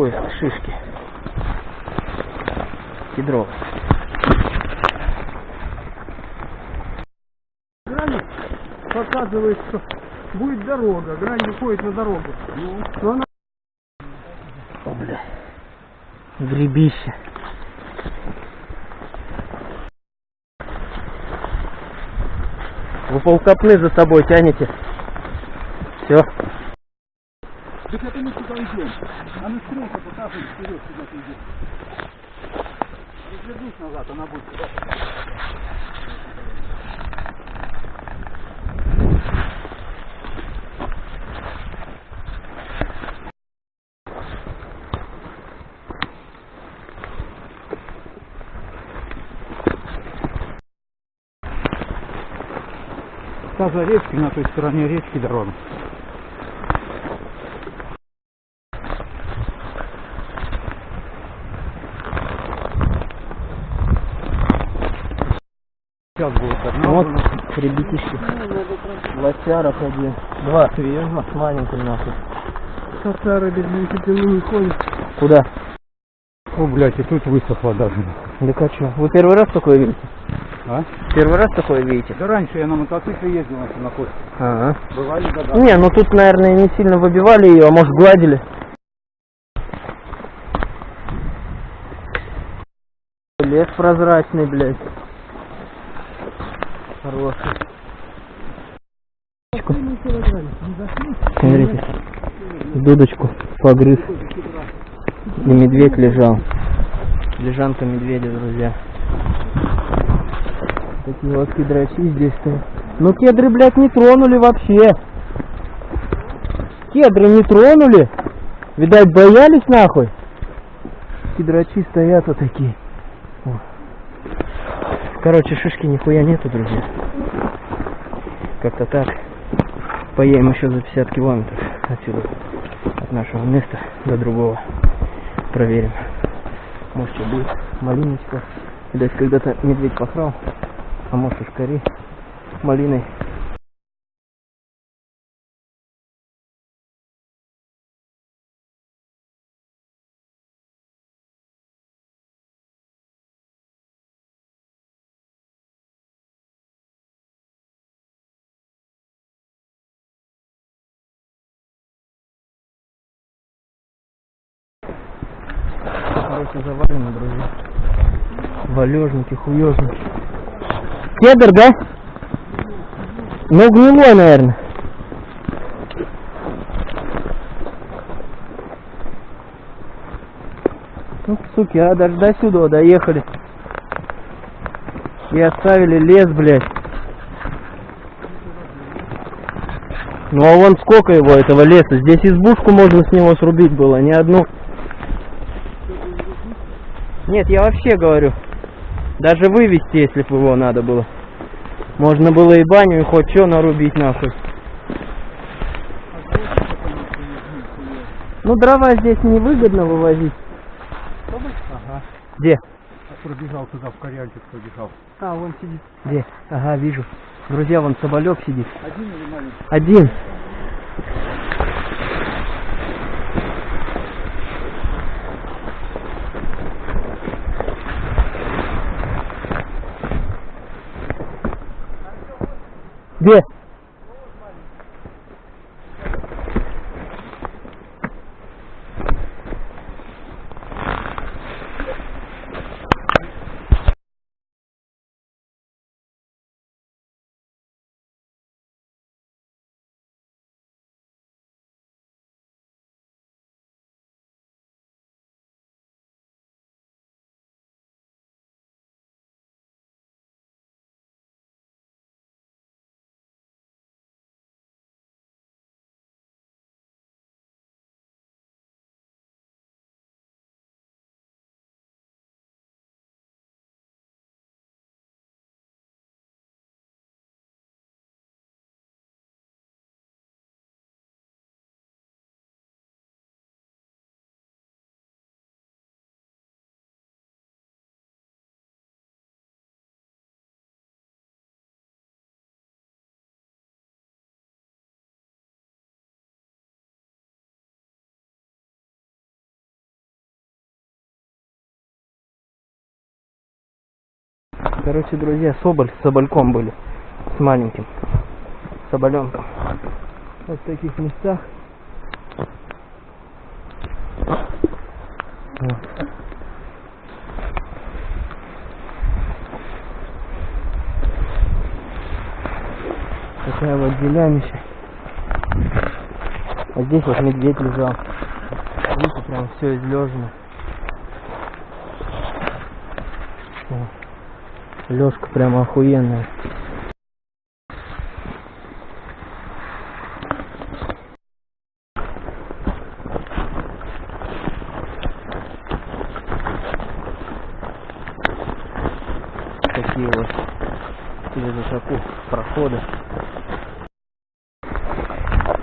поиск шишки. Кедровый. Граник показывает, что будет дорога. Грань выходит на дорогу. Но она О, бля. Гребище. Вы полкопны за собой тянете. Все. Сюда идем. А на стрелка показывает вперед, куда ты идешь. Развернись назад, она будет сюда. Та за речкой, на той стороне речки дорога. Сейчас будет одна. Вот, ребятишки. Лосяров один. Два. Серьезно? С маленьким нахуй. Татары без велосипеда не ходят. Куда? О, блядь, и тут высохло даже. Да а чё? Вы первый раз такое видите? А? Первый раз такое видите? Да раньше я на мотоцикле ездил на Семаходе. Ага. Бывали года. Не, ну тут, наверное, не сильно выбивали ее, а может гладили. Лес прозрачный, блядь. Хороший. Смотрите, дудочку погрыз. И медведь лежал. Лежанка медведя, друзья. Такие вот кедрачи здесь стоят. Ну кедры, блядь, не тронули вообще. Кедры не тронули. Видать, боялись нахуй. Кедрачи стоят вот такие. Короче, шишки нихуя нету, друзья. Как-то так. Поедем еще за 50 километров отсюда, от нашего места до другого. Проверим. Может, что будет. Малиночка. Видать, когда-то медведь похрал. А может, ушкари малиной. Короче, завалено, друзья. Валежники, хуежники. Кедр, да? Ну, гнилой, наверное. Ну, суки, а даже до сюда доехали. И оставили лес, блядь. Ну а вон сколько его, этого леса. Здесь избушку можно с него срубить было, не одну. Нет, я вообще говорю. Даже вывести, если бы его надо было. Можно было и баню, и хоть что нарубить нахуй. Ну дрова здесь невыгодно вывозить. Ага. Где? А пробежал туда, в корянчик пробежал. А, вон сидит. Где? Ага, вижу. Друзья, вон соболек сидит. Один или маленький? Один. Где? Короче, друзья, соболь с собольком были. С маленьким. Соболенком. Вот в таких местах. Вот. Такая вот делянища. А здесь вот медведь лежал. Видите, прям все излежено. Лёжка прямо охуенная. Такие вот через высоту проходы.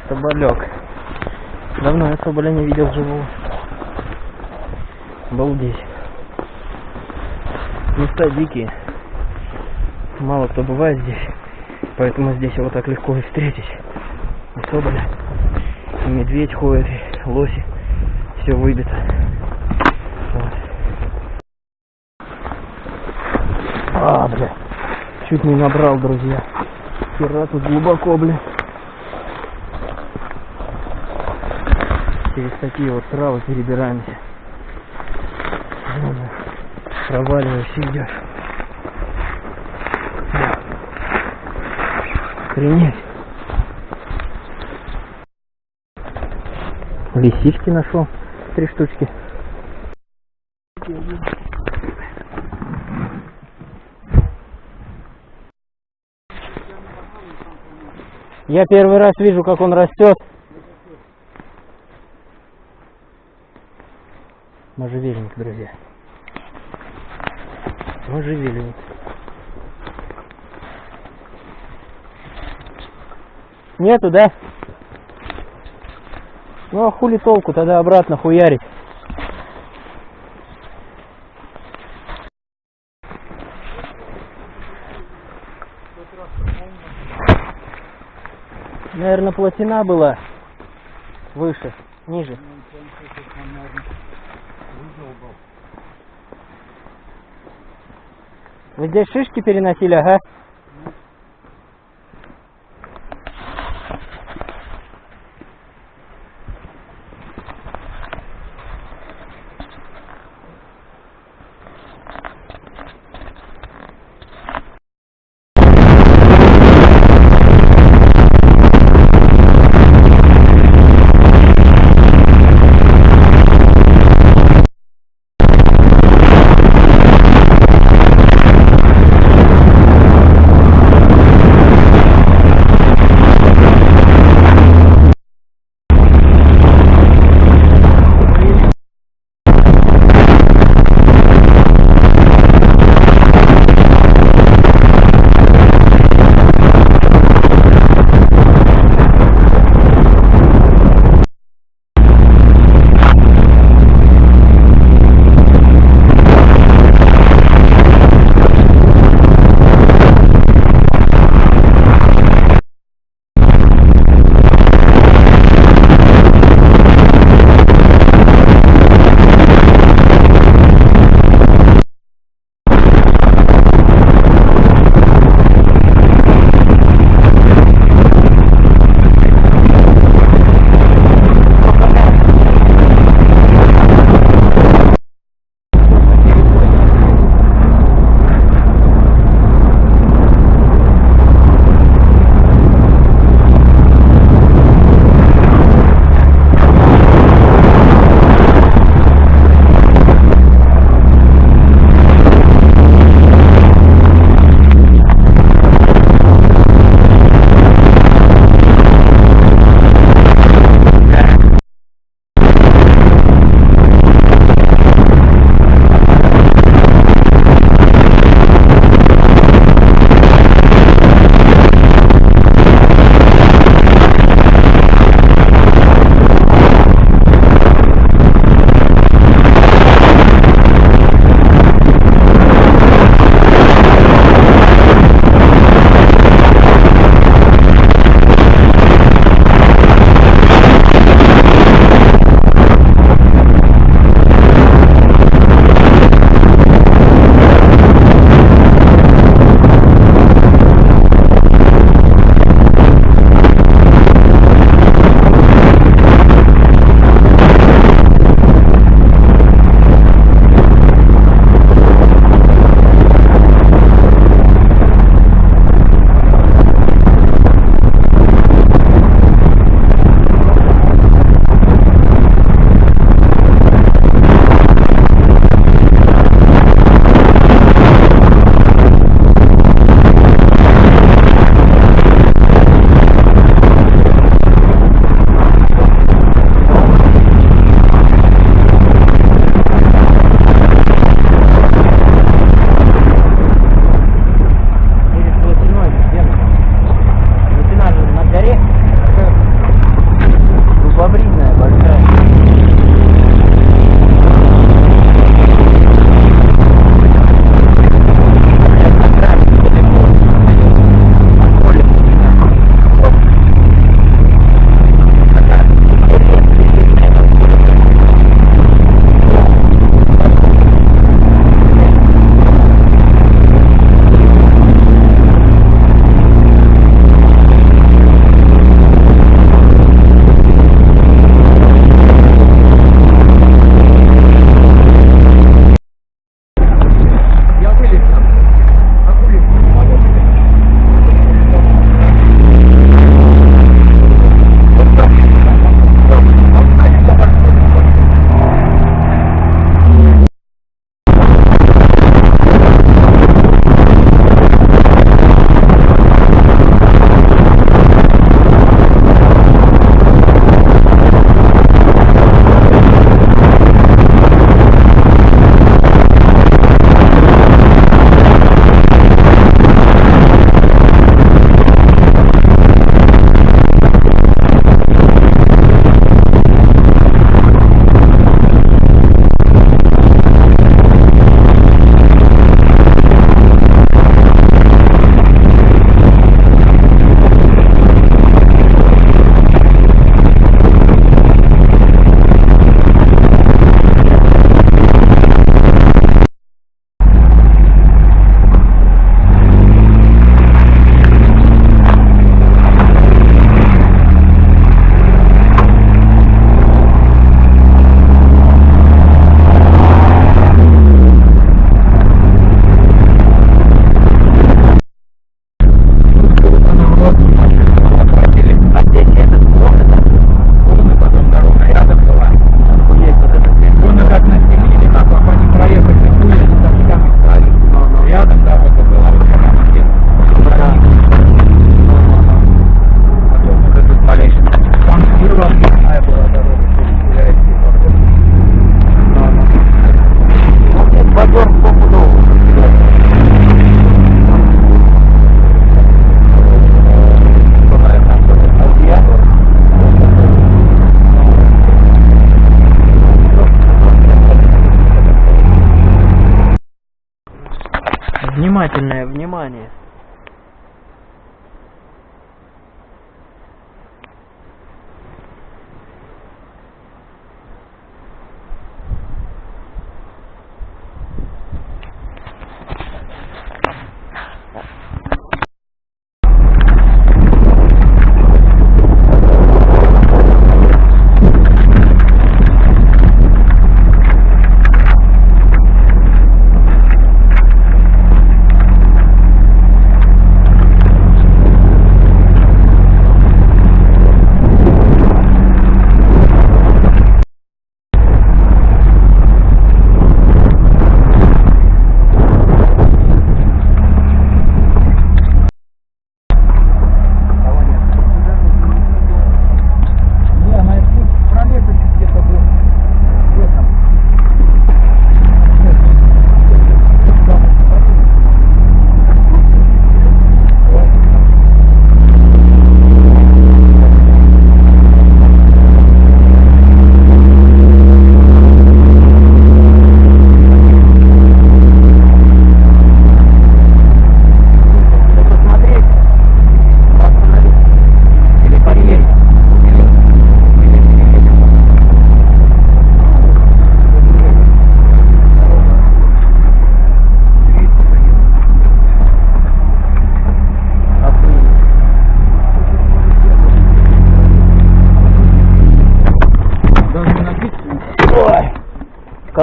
Соболек. Давно я соболя не видел живого. Обалдеть. Места дикие. Мало кто бывает здесь. Поэтому здесь его так легко и встретить. И соболя. И медведь ходит, и лоси. Все выбито. Вот. А, бля. Чуть не набрал, друзья. Хера тут глубоко, бля. Через такие вот травы перебираемся. Проваливаешься идешь. Охренеть. Лисички нашел. Три штучки. Я первый раз вижу, как он растет. Можжевельник, друзья. Можжевельник. Нету, да? Ну а хули толку тогда обратно хуярить? Наверное, плотина была выше, ниже. Вы здесь шишки переносили, ага?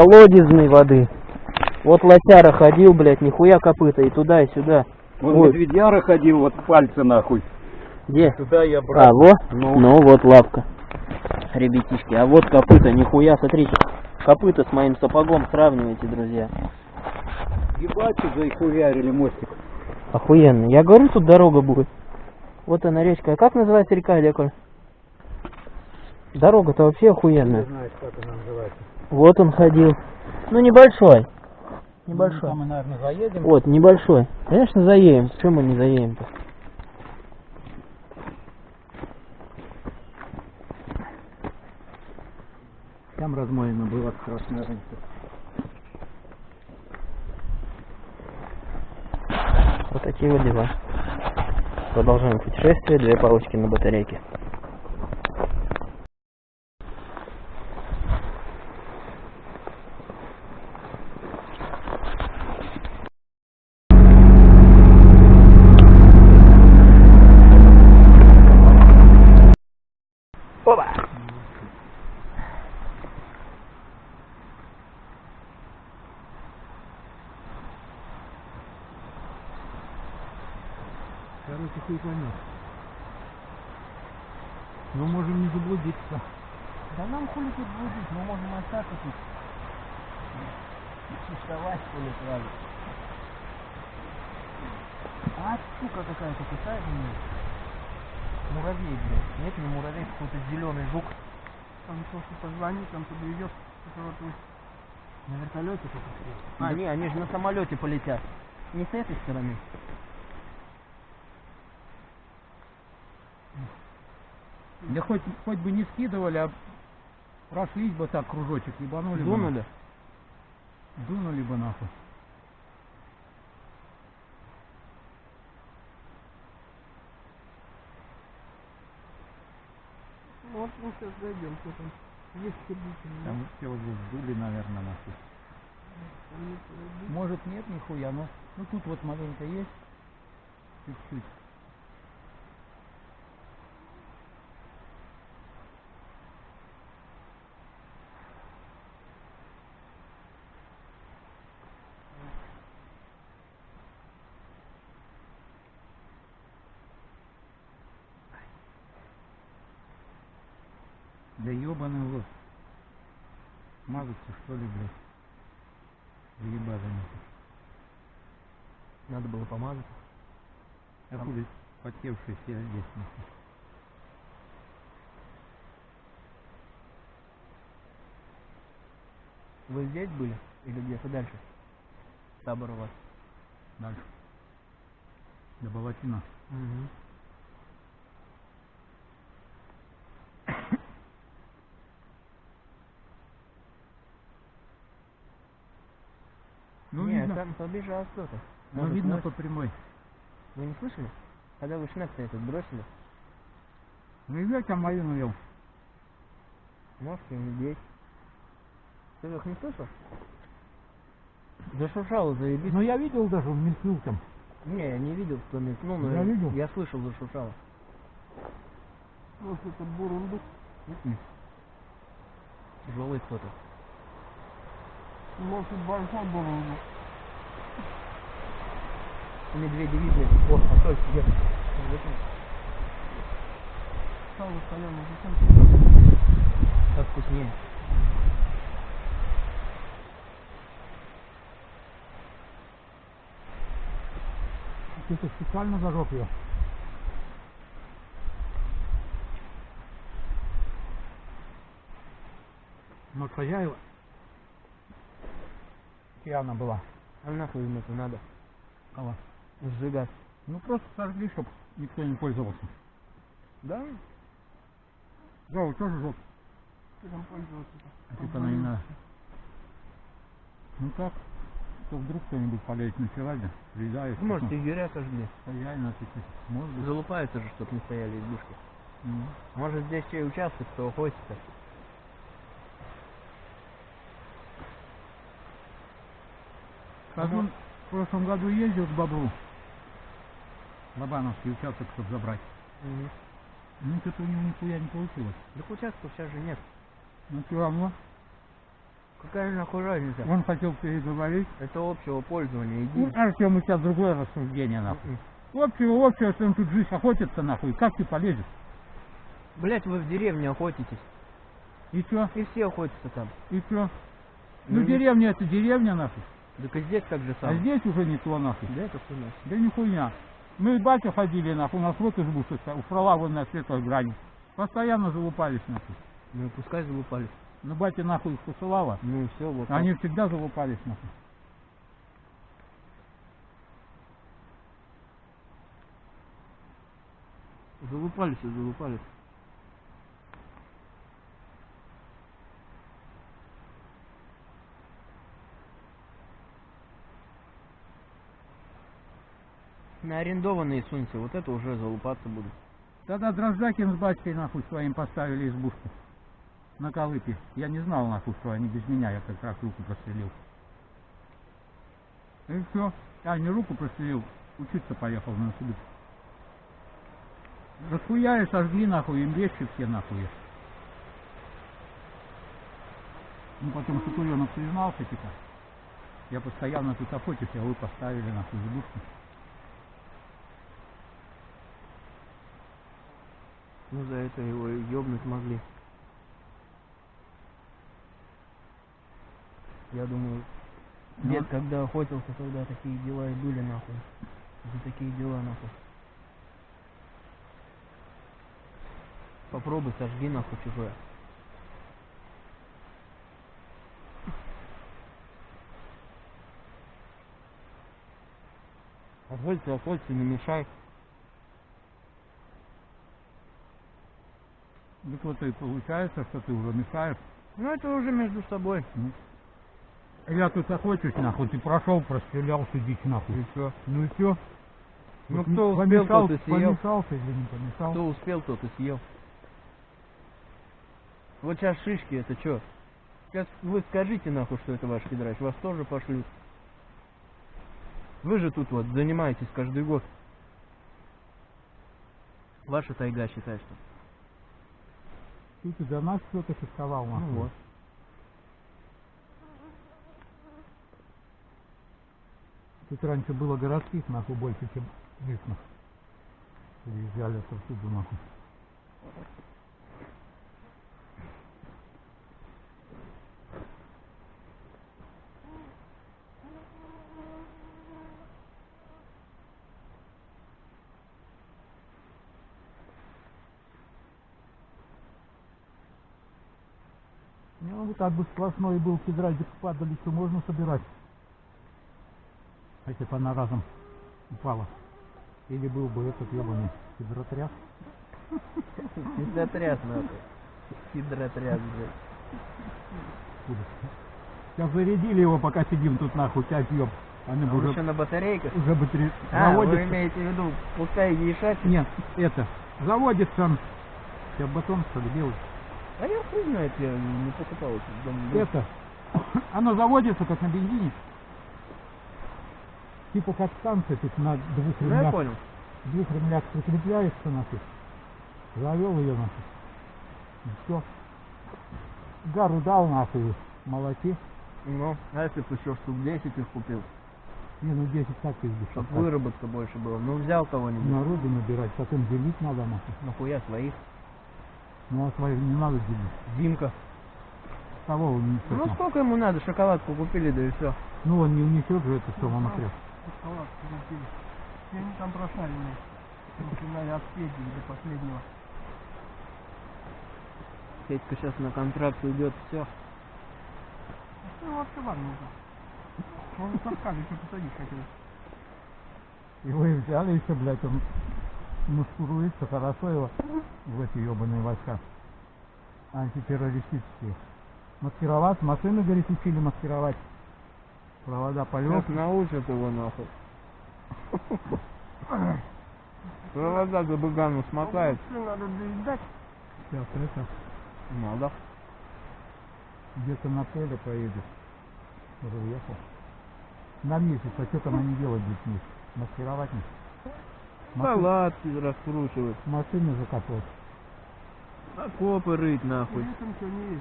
Колодезной воды. Вот лосяра ходил, блядь, нихуя копыта, и туда, и сюда. Вот Ой. медведяра ходил, вот пальцы нахуй. Где? Туда я А, во? Ну. Ну, вот лапка. Ребятишки, а вот копыта, нихуя, смотрите. Копыта с моим сапогом сравнивайте, друзья. Ебать, заихуярили мостик. Охуенно. Я говорю, тут дорога будет. Вот она речка. А как называется река, Леколь? Дорога-то вообще охуенная. знаешь, как она называется. Вот он ходил. Ну, небольшой. Небольшой. Там мы, наверное, заедем. Вот, небольшой. Конечно, заедем. Почему мы не заедем-то? Там размоено было страшно раньше. Вот такие вот дела. Продолжаем путешествие. Две палочки на батарейке. Опа! Короче, хуй поймешь. Но можем не заблудиться. Да нам хули тут будить, мы можем остаться тут. Существовать хули сразу. А, сука какая-то кусает меня. Муравей, блядь. Нет, не муравей, какой-то зеленый жук. Там просто позвони, там подвезет. На вертолете тут А, не, они же на самолете полетят. Не с этой стороны. Да хоть, хоть бы не скидывали, а прошлись бы так кружочек, ебанули бы. Дунули. Дунули бы нахуй. Вот мы сейчас зайдем, что там. Есть сердечный. Там все уже сдули, наверное, нахуй. Может нет нихуя, но ну тут вот маленько есть. Чуть-чуть. Да ебаный в рот. Мазаться что ли, блядь? Заебали нахуй. Надо было помазать. А хули здесь нахуй. Вы здесь были? Или где-то дальше? Табор у вас. Дальше. До Балатина. Угу. Ну, Нет, видно. там побежал кто-то. Ну, видно по прямой. Вы не слышали? Когда вы шнек этот бросили? Ну, и ветер малину ел. Может, и медведь. Ты их не слышал? Зашуршало, заебись. Ну, я видел даже, он мелькнул там. Не, я не видел, кто мелькнул, но Я видел. я слышал, зашуршало. Вот это бурундук. Тяжелый кто-то. Может, большой бурундук. Медведи видели. О, а то где? Сало соленое, зачем Так вкуснее. Ты-то специально зажег ее. Но хозяева пьяна была. А нахуй им это надо? Кого? Сжигать. Ну просто сожгли, чтоб никто не пользовался. Да? Да, вот тоже жег. Чем пользоваться? А типа она не надо. Ну как? То вдруг кто-нибудь полезет на сегодня, приезжает. Может, егеря сожгли. Хозяин отвечает. Может быть. Залупаются же, чтоб не стояли избушки. М. Может, здесь чей участок, кто охотится. Казун в прошлом году ездил к бобру. Лобановский участок, чтобы забрать. Мгм. Ну, что-то у него нихуя не получилось. Так участков сейчас же нет. Ну, все равно. Какая нахуй разница? Он хотел переговорить. Это общего пользования. Ну, Иди. Артем, у тебя другое рассуждение, нахуй. М-м. Общего, общего, что он тут жизнь охотится, нахуй. Как ты полезешь? Блять, вы в деревне охотитесь. И чё? И все охотятся там. И чё? Ну, Ну, деревня это деревня, нахуй. Так и здесь так же А самое. здесь уже не то, нахуй. Да, это хуйня. Да нихуя. Мы с батей ходили, нахуй, у нас вот избушка, у фрала вон на светлой грани. Постоянно залупались, нахуй. Ну пускай залупались. Ну, батя нахуй их посылала. Ну и все, вот. Они всегда залупались, нахуй. Залупались и залупались. На арендованные сунься, вот это уже залупаться будут. Тогда Дрождакин с батькой, нахуй, своим поставили избушку. На Колыпе. Я не знал, нахуй, что они без меня, я как раз руку прострелил. И все. А, не руку прострелил, учиться поехал на институт. Расхуяли, сожгли, нахуй, им вещи все, нахуй. Ну, потом Сутуленок признался, типа. Я постоянно тут охотюсь, а вы поставили, нахуй, избушку. Ну за это его и ёбнуть могли. Я думаю, Ну. дед когда охотился, тогда такие дела и были нахуй. За такие дела нахуй. Попробуй сожги нахуй чужое. Охоться, охоться, не мешай. Так вот и получается, что ты уже мешаешь. Ну это уже между собой. Я тут охочусь, нахуй, ты прошел, прострелял, дичь, нахуй. И чё? Ну и все. Ну, кто успел, тот и съел. Помешался или не помешал? Кто успел, тот и съел. Вот сейчас шишки, это что? Сейчас вы скажите нахуй, что это ваш кедрач, вас тоже пошлют. Вы же тут вот занимаетесь каждый год. Ваша тайга считай, что. Ты, до нас что-то фиксовал, нахуй. Ну вот. Тут раньше было городских, нахуй, больше, чем местных. Приезжали отсюда, нахуй. Ну, так бы сплошной был кедральдик падали, что можно собирать. А если бы она разом упала. Или был бы этот ебаный гидротряс. Хидротряс нахуй. Хидротряс, блядь. Сейчас зарядили его, пока сидим тут нахуй, пять ёб. Они А вы уже, еще на батарейках? уже батаре... А, вы заводятся. имеете в виду пустая гейша? Нет, это, заводится, я батон что ли белый. А я хуй знает, я не покупал этот дом. Это, оно заводится как на бензине. Типа как станция тут на двух Ну я ремнях, понял. двух ремнях прикрепляется нахуй. Завел ее нахуй. И все. Гару дал нахуй, молоки. Ну, а если бы еще штук 10 их купил, Не, ну 10 так и чтоб выработка больше была. Ну взял кого-нибудь. Народу набирать, потом делить надо нахуй. Нахуя своих? Ну а своих не надо делить. Димка. Кого он несет? Ну сколько ему надо? Шоколадку купили, да и все. Ну он не унесет же это все вам отряд. Шоколадку купили. И они там прошарены. Начинали от Пети до последнего. Петька сейчас на контракт уйдет, все. Ну, вообще ладно уже. Он сам скажет, что посадить хотел. И вы взяли еще, блядь, он маскируется хорошо его в эти ебаные войска. Антитеррористические. Маскировать, машины, говорит, учили маскировать. Провода полет. Сейчас научат его нахуй. Провода за быгану смотает. Надо доедать. Сейчас это Надо. где-то на поле поедет. Уже уехал. На месяц, а что там они делать месяц? Маскировать не? Палатки раскручивать. Машины закопать. Окопы рыть нахуй. Летом ничего не.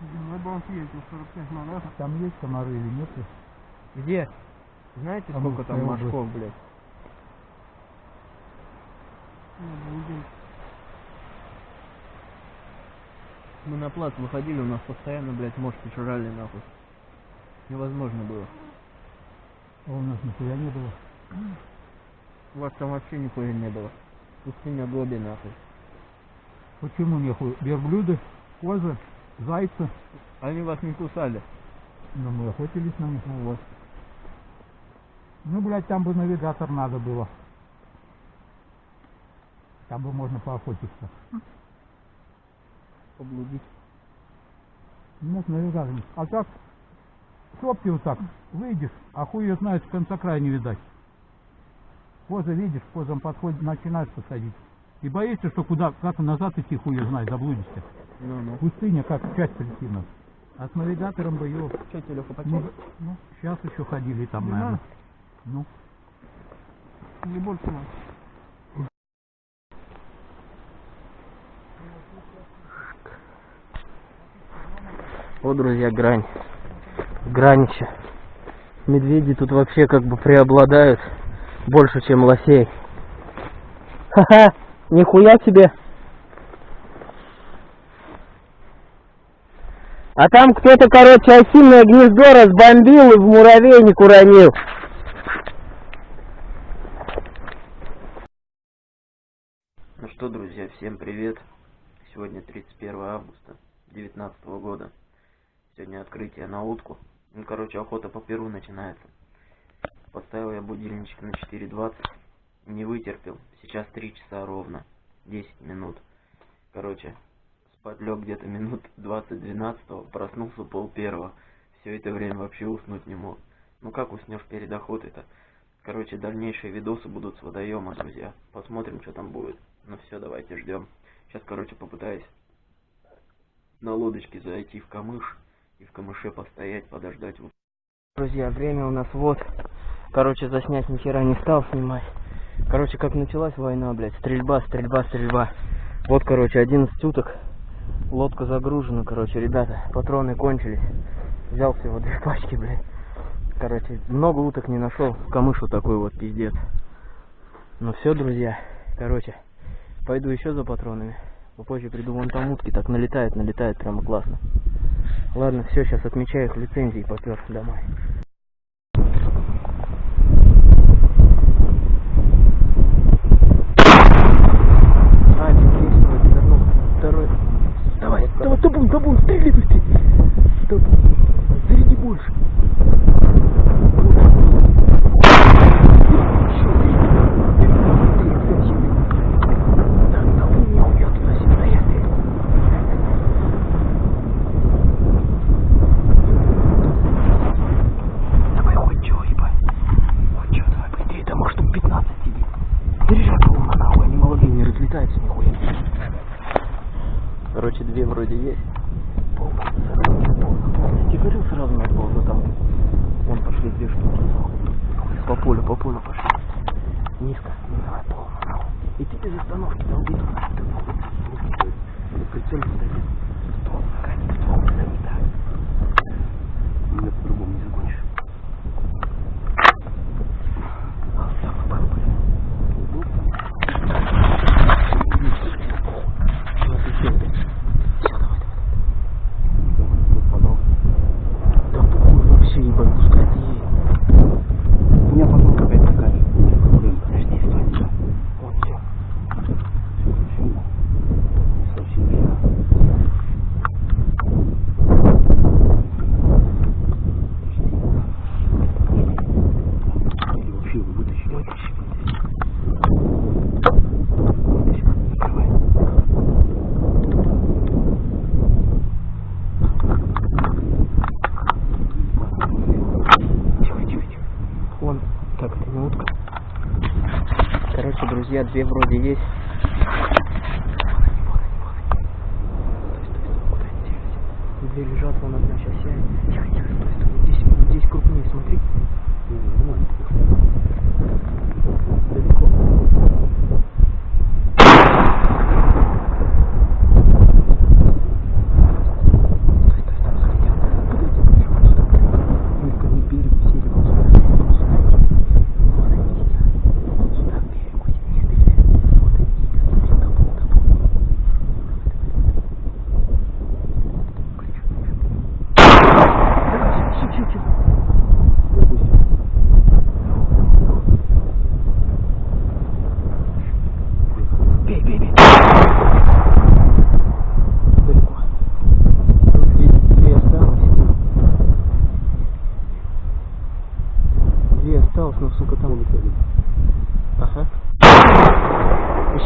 Зимой бы он съездил 45 минут. Там есть комары или нет? Где? Знаете, Там сколько там мошков, блядь? Мы на плац выходили, у нас постоянно, блядь, мошки жрали нахуй. Невозможно было. А у нас нихуя не было. У вас там вообще нихуя не было. Пустыня Гоби нахуй. Почему нехуй? Верблюды, козы, зайцы. Они вас не кусали. Но мы охотились на них. Ну вот. Ну, блядь, там бы навигатор надо было. Там бы можно поохотиться. Поблудить. Нет, навигатор. А так, сопки вот так, выйдешь, а хуй ее знает, конца края не видать. Коза видишь, к козам подходит, начинаешь подходить. И боишься, что куда, как назад идти, хуй ее знает, заблудишься. Ну-ну. Пустыня, как часть прийти А с навигатором бы ее... Че, Леха, Ну, ну, сейчас еще ходили там, Не наверное. надо? Ну, Или больше надо. Вот, друзья, грань. Гранище. Медведи тут вообще как бы преобладают больше, чем лосей. Ха-ха, нихуя себе. А там кто-то, короче, осиное гнездо разбомбил и в муравейник уронил. Ну что, друзья, всем привет. Сегодня 31 августа 2019 года. Сегодня открытие на утку. Ну, короче, охота по перу начинается. Поставил я будильничек на 4.20. Не вытерпел. Сейчас 3 часа ровно. 10 минут. Короче, спать лег где-то минут 20-12. Проснулся пол первого. Все это время вообще уснуть не мог. Ну как уснешь перед охотой-то? Короче, дальнейшие видосы будут с водоема, друзья. Посмотрим, что там будет. Ну все, давайте ждем. Сейчас, короче, попытаюсь на лодочке зайти в камыш и в камыше постоять, подождать. Друзья, время у нас вот. Короче, заснять ни не стал снимать. Короче, как началась война, блядь, стрельба, стрельба, стрельба. Вот, короче, 11 уток. Лодка загружена, короче, ребята, патроны кончились. Взял всего две пачки, блядь. Короче, много уток не нашел. Камыш вот такой вот пиздец. Ну все, друзья. Короче, пойду еще за патронами. Попозже приду, вон там утки так налетает, налетает прямо классно. Ладно, все, сейчас отмечаю их лицензии, попер домой. А, есть, вроде вернул. Второй. Давай, табун, табун, стреляй быстрее. Табун, заряди больше.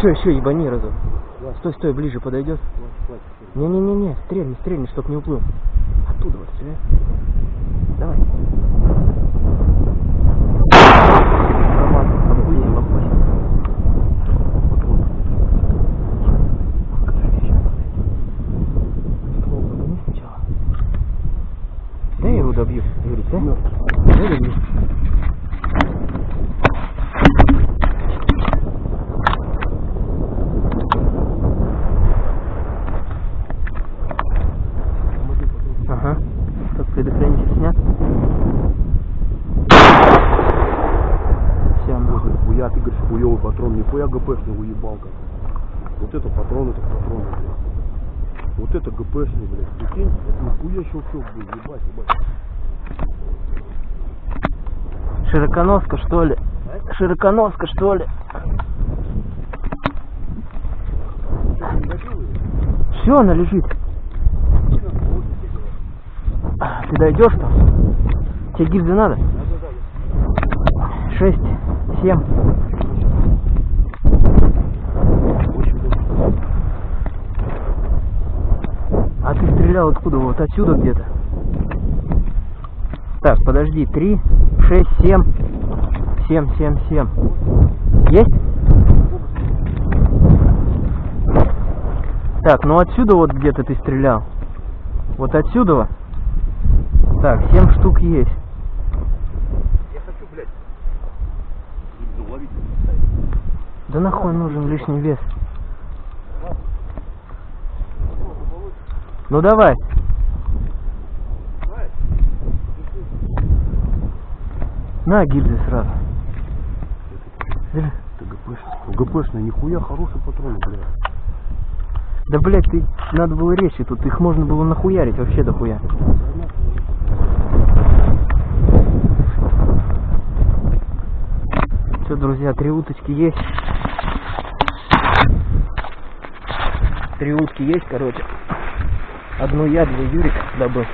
Еще, еще, ебани разок. Стой, стой, ближе подойдет. Не-не-не-не, стрельни, стрельни, чтоб не уплыл. Оттуда вот стреляй. Давай. Да я его добью, Юрий, да? Да, добью. Ага. Как предохранитель снят? Все, нахуй. Хуя, ты говоришь, хуёвый нихуя ГПшный уебалка. Вот это патрон, это патрон, блядь. Вот это ГПшный, блядь. Прикинь, это нихуя щелчок был, ебать, ебать. Широконоска, что ли? Широконоска, что ли? Все, она лежит. А, Ты дойдешь там? Тебе гильзы надо? Шесть, семь. А ты стрелял откуда? Вот отсюда где-то? Так, подожди, три, шесть, семь, семь, семь, семь. Есть? Так, ну отсюда вот где-то ты стрелял. Вот отсюда. Так, семь штук есть. Я хочу, блядь, уловить. Да нахуй нужен лишний вес. Ну давай. На гильзы сразу. Это ГПшный. ГПшный, нихуя хороший патрон, блядь. Да блять, ты надо было речи тут, их можно было нахуярить вообще дохуя. Все, друзья, три уточки есть. Три утки есть, короче. Одну я, две Юрик добыл.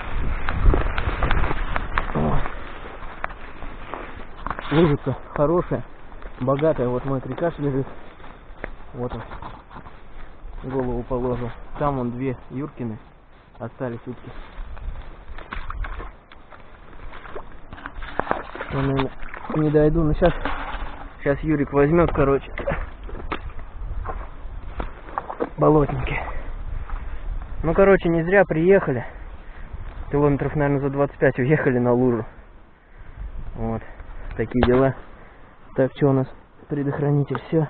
Лужица хорошая, богатая. Вот мой трикаш лежит. Вот он. Голову положил. Там вон две Юркины. Остались утки. Я, наверное, не дойду, но сейчас, сейчас Юрик возьмет, короче. болотники. Ну, короче, не зря приехали. Километров, наверное, за 25 уехали на лужу. Вот. Такие дела. Так, что у нас? Предохранитель, все.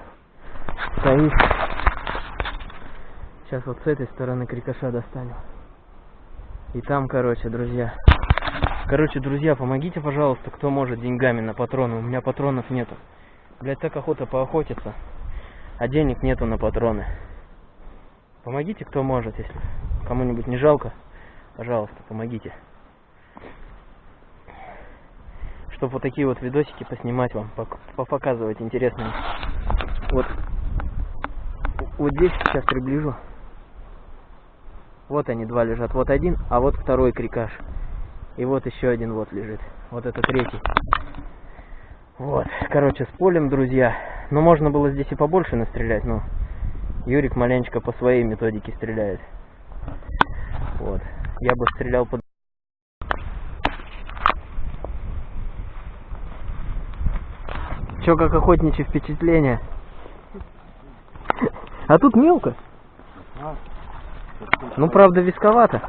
Стоит. Сейчас вот с этой стороны крикоша достанем. И там, короче, друзья. Короче, друзья, помогите, пожалуйста, кто может деньгами на патроны. У меня патронов нету. Блять, так охота поохотиться. А денег нету на патроны. Помогите, кто может, если кому-нибудь не жалко. Пожалуйста, помогите. Чтобы вот такие вот видосики поснимать вам, пок- попоказывать интересные. Вот. Вот здесь сейчас приближу. Вот они два лежат. Вот один, а вот второй крикаш. И вот еще один вот лежит. Вот это третий. Вот. Короче, с полем, друзья. Ну, можно было здесь и побольше настрелять, но Юрик маленечко по своей методике стреляет. Вот. Я бы стрелял под... Чё, как охотничьи впечатления? А тут мелко. Ну, правда, висковато.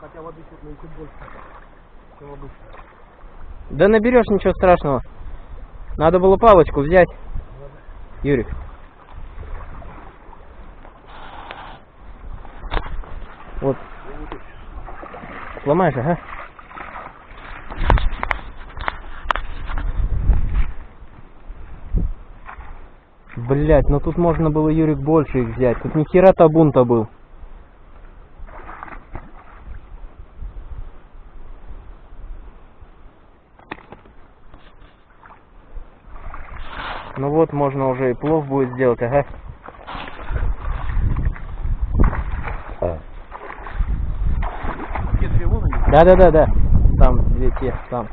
Хотя воды чуть больше, чем обычно. Да наберешь ничего страшного. Надо было палочку взять. Юрик. Вот. Сломаешь, ага. Блять, ну тут можно было, Юрик, больше их взять. Тут ни хера табун-то был. Ну вот, можно уже и плов будет сделать, ага. Те две вон они. Да, да, да, да. Там две те, там.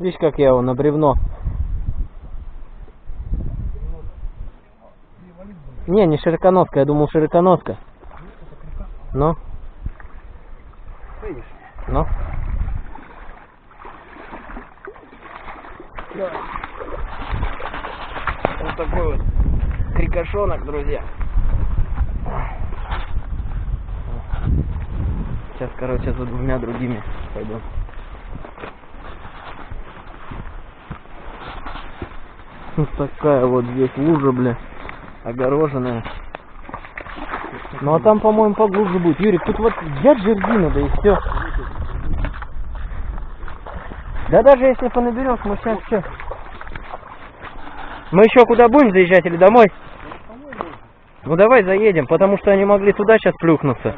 Видишь, как я его на бревно. Не, не широконоска, я думал широконоска. Ну? Ну? Вот такой вот крикошонок, друзья. Сейчас, короче, за двумя другими пойду. Вот такая вот здесь лужа, бля, огороженная. Ну а там, по-моему, поглубже будет. Юрик, тут вот взять жердину, да и все. Да даже если понаберешь, мы сейчас все. Мы еще куда будем заезжать или домой? Ну давай заедем, потому что они могли туда сейчас плюхнуться.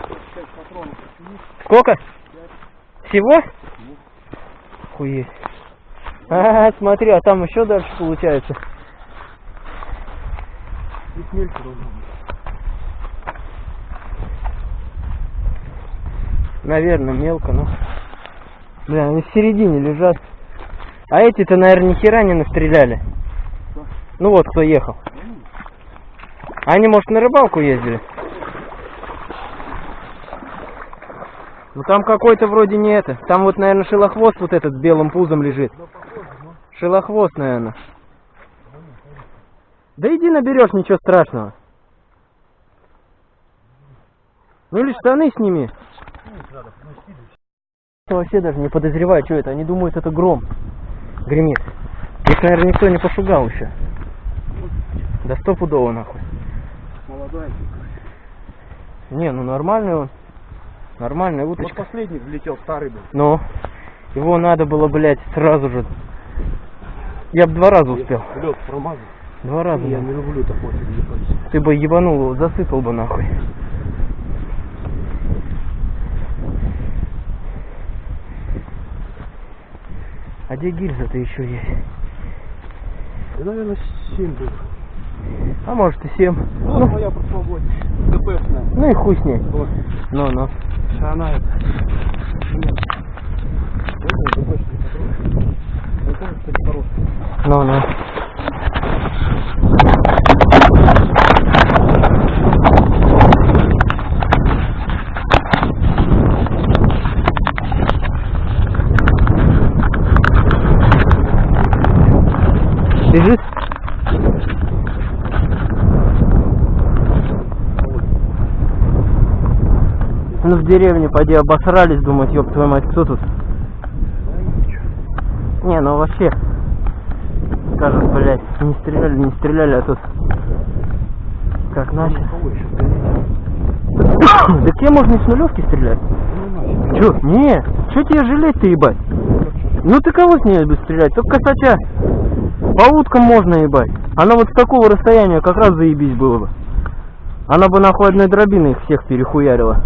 Сколько? Всего? Хуеть. А, смотри, а там еще дальше получается. Наверное, мелко, но... Бля, они в середине лежат. А эти-то, наверное, ни хера не настреляли. Ну вот, кто ехал. Они, может, на рыбалку ездили? Ну там какой-то вроде не это. Там вот, наверное, шелохвост вот этот с белым пузом лежит. Шелохвост, наверное. Да иди наберешь, ничего страшного. Ну или штаны сними. Вообще даже не подозреваю, что это. Они думают, это гром гремит. Их, наверное, никто не пошугал еще. Да стопудово нахуй. Молодая. Не, ну нормальный он. Нормальная Вот уточка. последний влетел, старый был. Но его надо было, блядь, сразу же. Я бы два раза успел. Лед промазал. Два раза. Я не люблю такой ебать. Ты бы ебанул его, засыпал бы нахуй. А где гильза-то еще есть? Да, наверное, 7 был. А может и семь. Вот Ну, моя прошлогодняя. ДПшная. ну и хуй с ней. Вот. Ну, ну. Она это. Ну, ну. Бежит? Ну в деревне поди обосрались, думать, ёб твою мать, кто тут? Не, ну вообще, скажут, блядь, не стреляли, не стреляли, а тут как начали. Да тебе можно с нулевки стрелять. Чё? Не, чё тебе жалеть-то, ебать? Ну ты кого с ней будешь стрелять? Только косача. По уткам можно ебать. Она вот с такого расстояния как раз заебись было бы. Она бы нахуй одной дробиной их всех перехуярила.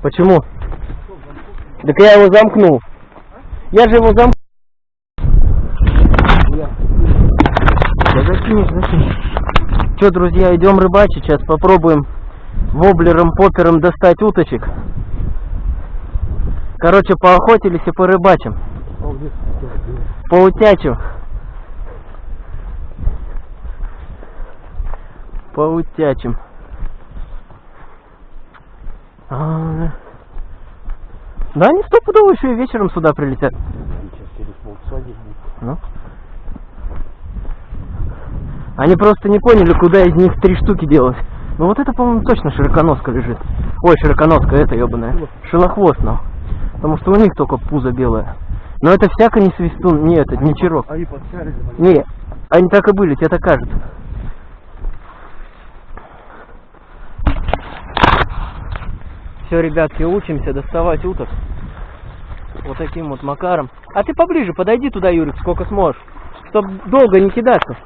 Почему? Так я его замкнул. Я же его замкнул. Да закинешь, закинешь. Че, друзья, идем рыбачить. Сейчас попробуем воблером, попером достать уточек. Короче, поохотились и порыбачим. Поутячим. Поутячим. А, Да они стопудово еще и вечером сюда прилетят. Ну. Они просто не поняли, куда из них три штуки делать. Ну вот это, по-моему, точно широконоска лежит. Ой, широконоска, это ебаная. Шилохвост, ну. Потому что у них только пузо белое. Но это всяко не свистун, не этот, не чирок. Они подчарили. Не, они так и были, тебе так кажется. Все, ребятки, учимся доставать уток. Вот таким вот макаром. А ты поближе подойди туда, Юрик, сколько сможешь. Чтоб долго не кидаться.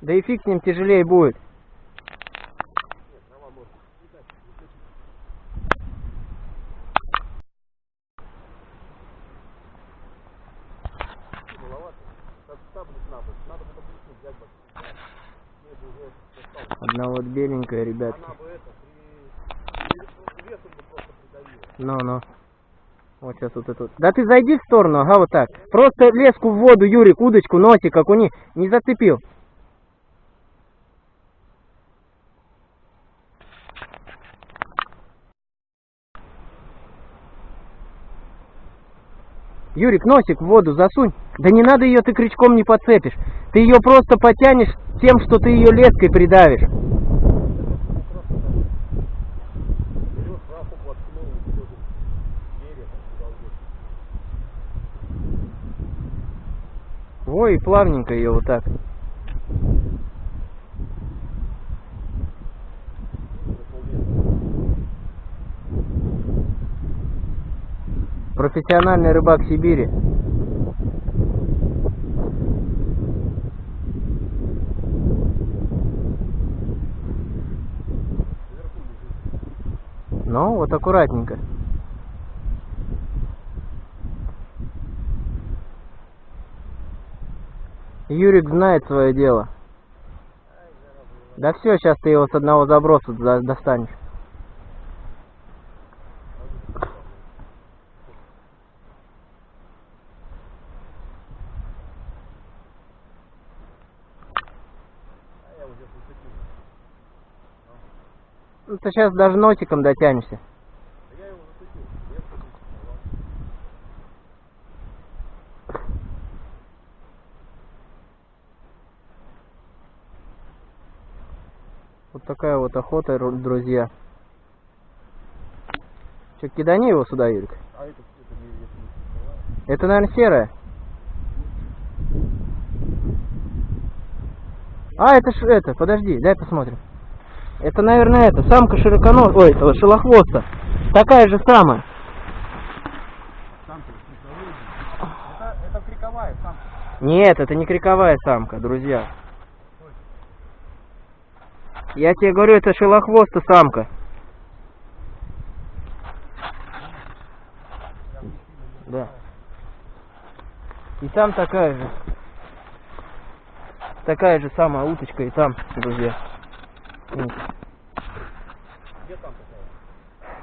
Да и фиг с ним тяжелее будет. Одна вот беленькая, ребятки. Ну, ну. Вот сейчас вот эту. Да ты зайди в сторону, ага, вот так. Просто леску в воду, Юрик, удочку, носик, окуни. Не зацепил. Юрик, носик в воду засунь. Да не надо ее ты крючком не подцепишь. Ты ее просто потянешь тем, что ты ее леской придавишь. Ой, и плавненько ее вот так. Профессиональный рыбак Сибири. Ну, вот аккуратненько. Юрик знает свое дело. Да все, сейчас ты его с одного заброса за- достанешь. Ну, ты сейчас даже носиком дотянешься. Вот такая вот охота, ру- друзья. Че, кидани его сюда, Юрик. А это, это не, если не Это, наверное, серая. А, это ж это, подожди, дай посмотрим. Это, наверное, это, самка широконос... Ой, этого шелохвоста. Такая же самая. Это, это криковая самка. Нет, это не криковая самка, друзья. Я тебе говорю, это шелохвоста самка. Да. И там такая же. Такая же самая уточка и там, друзья. Вот.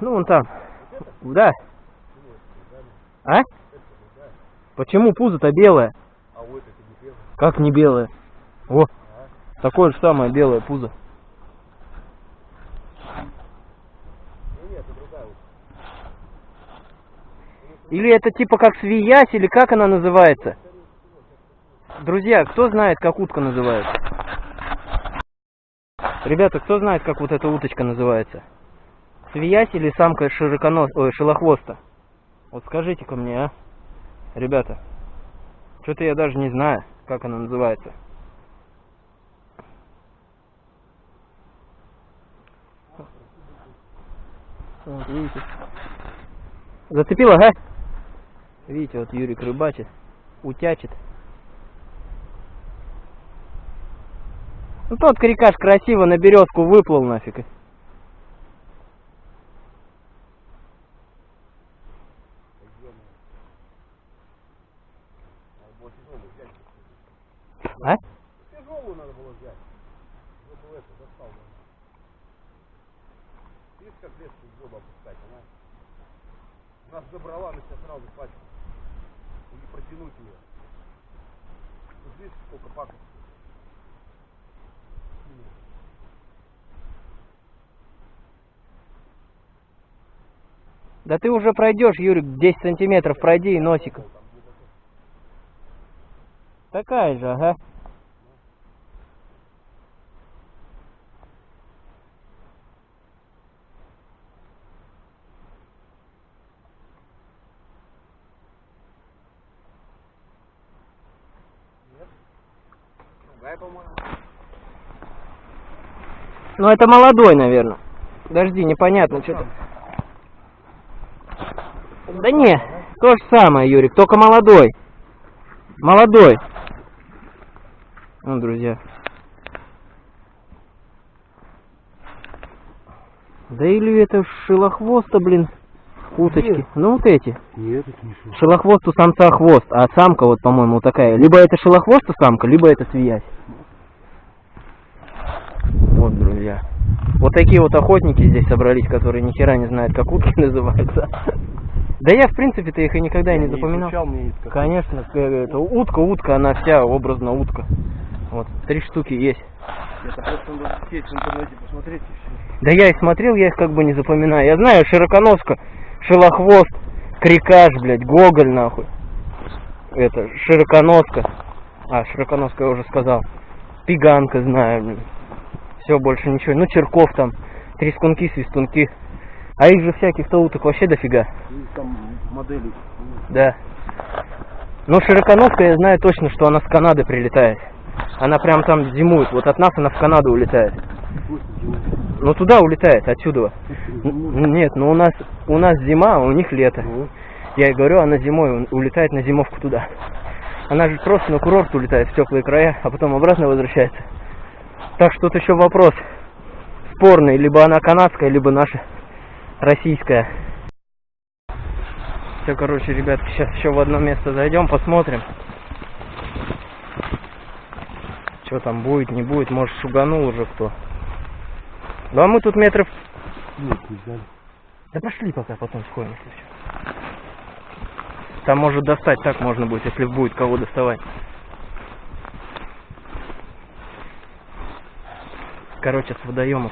Ну, вон там. Да. А? Почему пузо-то белое? А вот это не первое. Как не белое? О, такое же самое белое пузо. Или это типа как свиясь, или как она называется? Друзья, кто знает, как утка называется? Ребята, кто знает, как вот эта уточка называется? Свиясь или самка широконос... Ой, шелохвоста? Вот скажите-ка мне, а? Ребята, что-то я даже не знаю, как она называется. Вот, видите? Зацепила, ага? Видите, вот Юрик рыбачит, утячит. Ну тот крикаш красиво на березку выплыл нафиг. А? Тяжелую надо было взять. Чтобы это достал. Видишь, как леску в воду опускать, она нас забрала, она тебя сразу пачку. Или протянуть ее. Тут видишь, сколько пакостей. Да ты уже пройдешь, Юрик, 10 сантиметров пройди и носиком. Такая же, ага. Ну это молодой, наверное. Подожди, непонятно, что-то. Да не, то же самое, Юрик, только молодой. Молодой. Ну, друзья. Да или это шелохвоста, блин, уточки. Ну вот эти. Нет, это не шелк. Шелохвост у самца хвост, а самка вот, по-моему, вот такая. Либо это шелохвоста самка, либо это свиясь. Вот, друзья. Вот такие вот охотники здесь собрались, которые ни хера не знают, как утки называются. Да я, в принципе-то их и никогда и не запоминал. изучал, мне это Конечно, э, это утка, утка, она вся образно утка. Вот, три штуки есть. Это просто надо сеть в интернете посмотреть и все. Да я и смотрел, я их как бы не запоминаю. Я знаю, широконоска, шелохвост, крикаш, блядь, гоголь, нахуй. Это, широконоска. А, широконоска я уже сказал. Пиганка знаю, блин. Все, больше ничего. Ну, черков там, трескунки, свистунки. А их же всяких-то уток вообще дофига. И там модели. Да. Ну, широконоска, я знаю точно, что она с Канады прилетает. Она прям там зимует. Вот от нас она в Канаду улетает. Ну, туда улетает, отсюда. Нет, ну у нас у нас зима, а у них лето. Я и говорю, она зимой улетает на зимовку туда. Она же просто на курорт улетает в теплые края, а потом обратно возвращается. Так что тут еще вопрос спорный, либо она канадская, либо наша российская. Все, короче, ребятки, сейчас еще в одно место зайдем, посмотрим. Что там будет, не будет, может шуганул уже кто. Да мы тут метров... Нет, не взяли. Да пошли пока, потом сходим, если что. Там может достать, так можно будет, если будет кого доставать. Короче, с водоемов.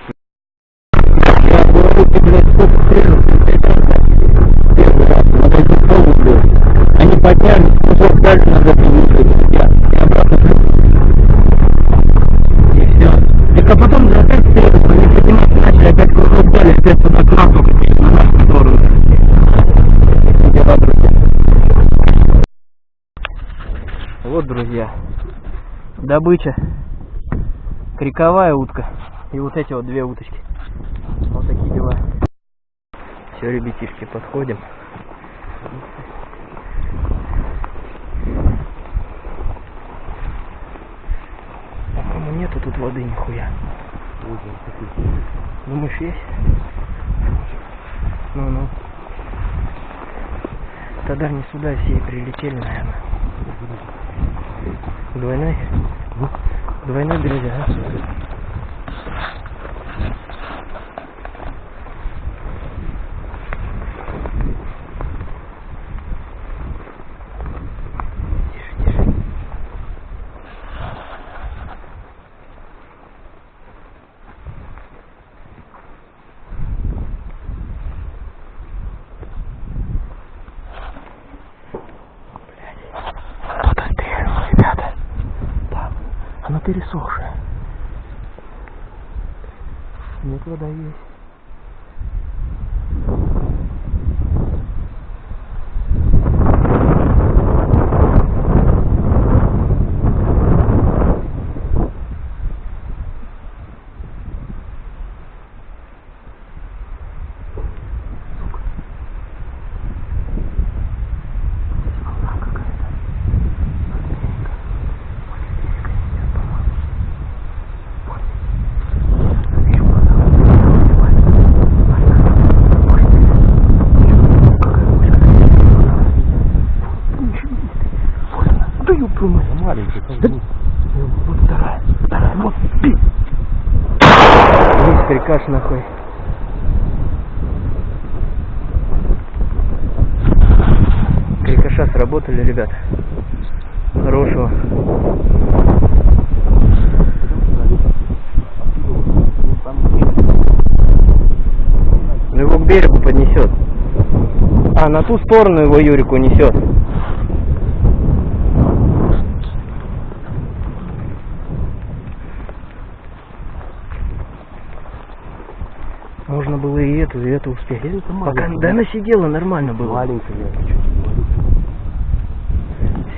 Они поднялись, кусок дальше надо и обратно И все. А потом опять вперед, они начали, опять кругом дали, туда к нам, на нашу сторону. Дела, друзья. Вот, друзья, добыча. Криковая утка. И вот эти вот две уточки. Вот такие дела. Все, ребятишки, подходим. По-моему, нету тут воды нихуя. Думаешь, есть? Ну-ну. Тогда не сюда все прилетели, наверное. Двойной? Двойной, друзья, а? пересохшая. Нет, вода есть. Да ёб твою мать. Маленький, там Да- будет. Вот вторая, вторая, вот, пи. Весь приказ нахуй. Крикоша сработали, ребят. Хорошего. Ну его к берегу поднесет. А, на ту сторону его Юрику несет. Можно было и эту, и эту успеть. Пока, маленькая. да она сидела, нормально было. Маленькая,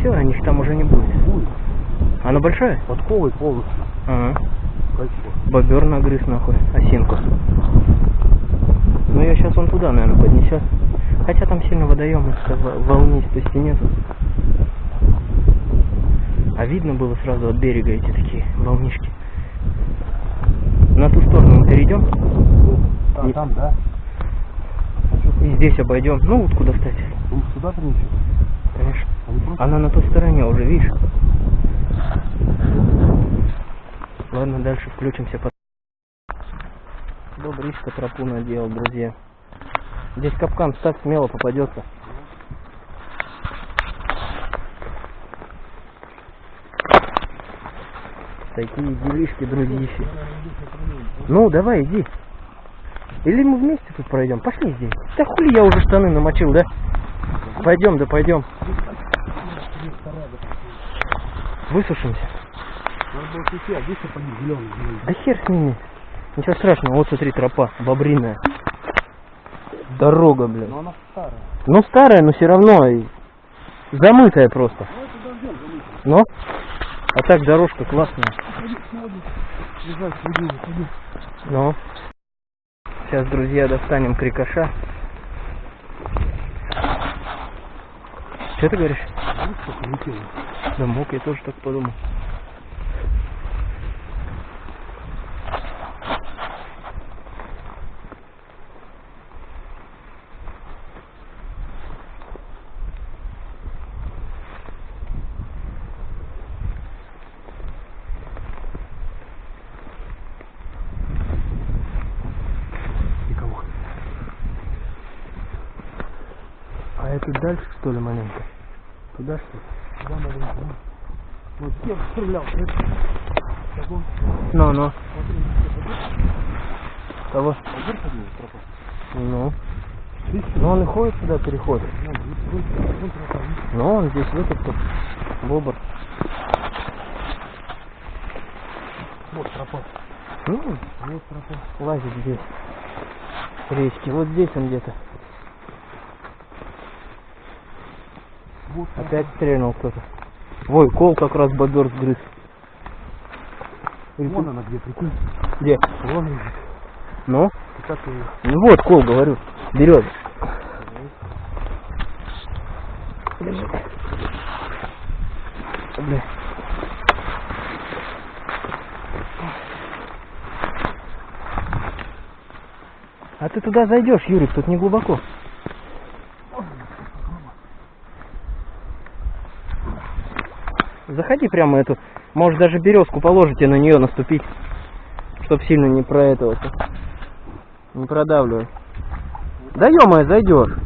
Все, о них там уже не будет. Будет. Она большая? Подковый полностью. Ага. Кольцо. Бобер нагрыз нахуй, осинку. Ну ее сейчас он туда, наверное, поднесет. Хотя там сильно водоема, волнистости нету. А видно было сразу от берега эти такие волнишки. На ту сторону мы перейдем А, там, да? и здесь обойдем. Ну, утку достать, Он сюда принесет? конечно. Она на той стороне уже, видишь? Ладно, дальше включимся. по- Добричка тропу наделал, друзья. Здесь капкан ставь, смело попадется. Такие делишки, друзья. Ну, давай, иди. Или мы вместе тут пройдем? Пошли здесь. Да хули я уже штаны намочил, да? Пойдем, да пойдем. Высушимся. Надо было идти, а здесь сапоги зеленые. Да хер с ними. Ничего страшного, вот смотри, тропа, бобриная. Дорога, блин. Но она старая. Ну старая, но все равно и замытая просто. Но? А так дорожка классная. Ну. Сейчас, друзья, достанем крикоша. Что ты говоришь? Да мог, я тоже так подумал. А это дальше, что ли, маленько? Туда, что? Сюда надо идти. Вот я стрелял. Ну, ну. Кого? Ну. Ну, он и ходит сюда, тропа, видишь? Ну, он здесь выкопал. Бобр. Вот тропа. Ну, Вот тропа. лазит здесь. Речки. Вот здесь он где-то. Вот. Опять стрельнул кто-то. Ой, кол как раз бобер сгрыз. Вон тут- она где, прикинь. Где? Вон лежит. Ну? И как ее? Ну вот, кол, говорю. Берет. Держи. Бля. А ты туда зайдешь, Юрик, тут не глубоко. Заходи прямо эту. Может даже березку положите на нее наступить. Чтоб сильно не про этого. Не продавливай. Да ё зайдешь.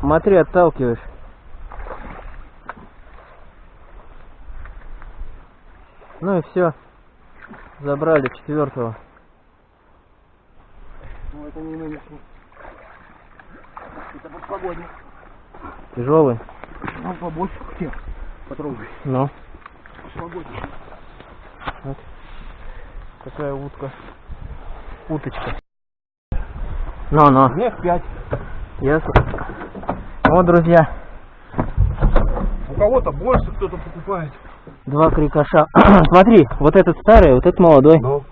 Смотри, отталкиваешь. Ну и все. Забрали четвертого. Ну, это не нынешний. Это подпогодник. Тяжелый. Ну, побольше тех. Потрогай. Ну. прошлогодний. Вот. Такая утка. Уточка. Ну-ну. Мех 5. Ясно. Вот, друзья, У кого-то больше кто-то покупает. два крикоша. Смотри, вот этот старый, вот этот молодой. Но.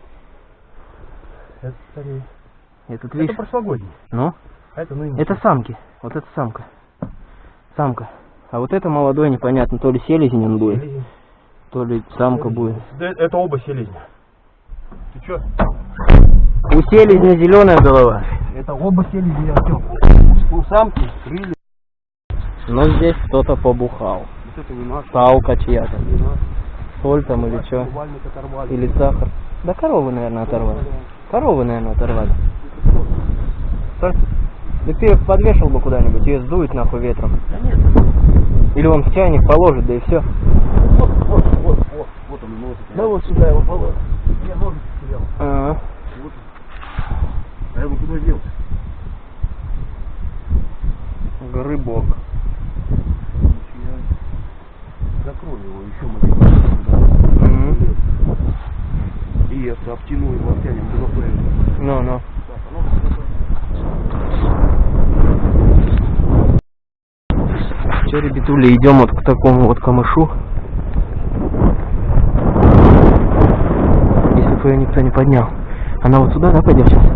Это старее. Этот, Это видишь? прошлогодний. Ну, А это нынешний. это самки. Вот это самка. Самка. А вот это молодой, непонятно, то ли селезень он будет, Селезень. то ли самка будет. Да, Это оба селезня. Ты чё? У селезня зеленая голова. Это оба селезня. У самки крылья. Но здесь кто-то побухал. Вот это не наш. Палка чья-то. Соль там или что. Или сахар. Да коровы, наверное, оторвали. Коровы, наверное, оторвали. Да ты ее подвешал бы куда-нибудь, ее сдует нахуй ветром. Да нет. Или он в чайник положит, да и все. Вот, вот, вот, вот. Вот он носит. Да вот сюда его положил. Я ножик потерял. А, Вот. А я его куда делся? грыбок. Закрой его еще маленько. Мгм. И это обтяну его обтянем. Ну, ну. А ну, Че, ребятули, идем вот к такому вот камышу. Если бы никто не поднял. Она вот сюда, да, пойдет сейчас?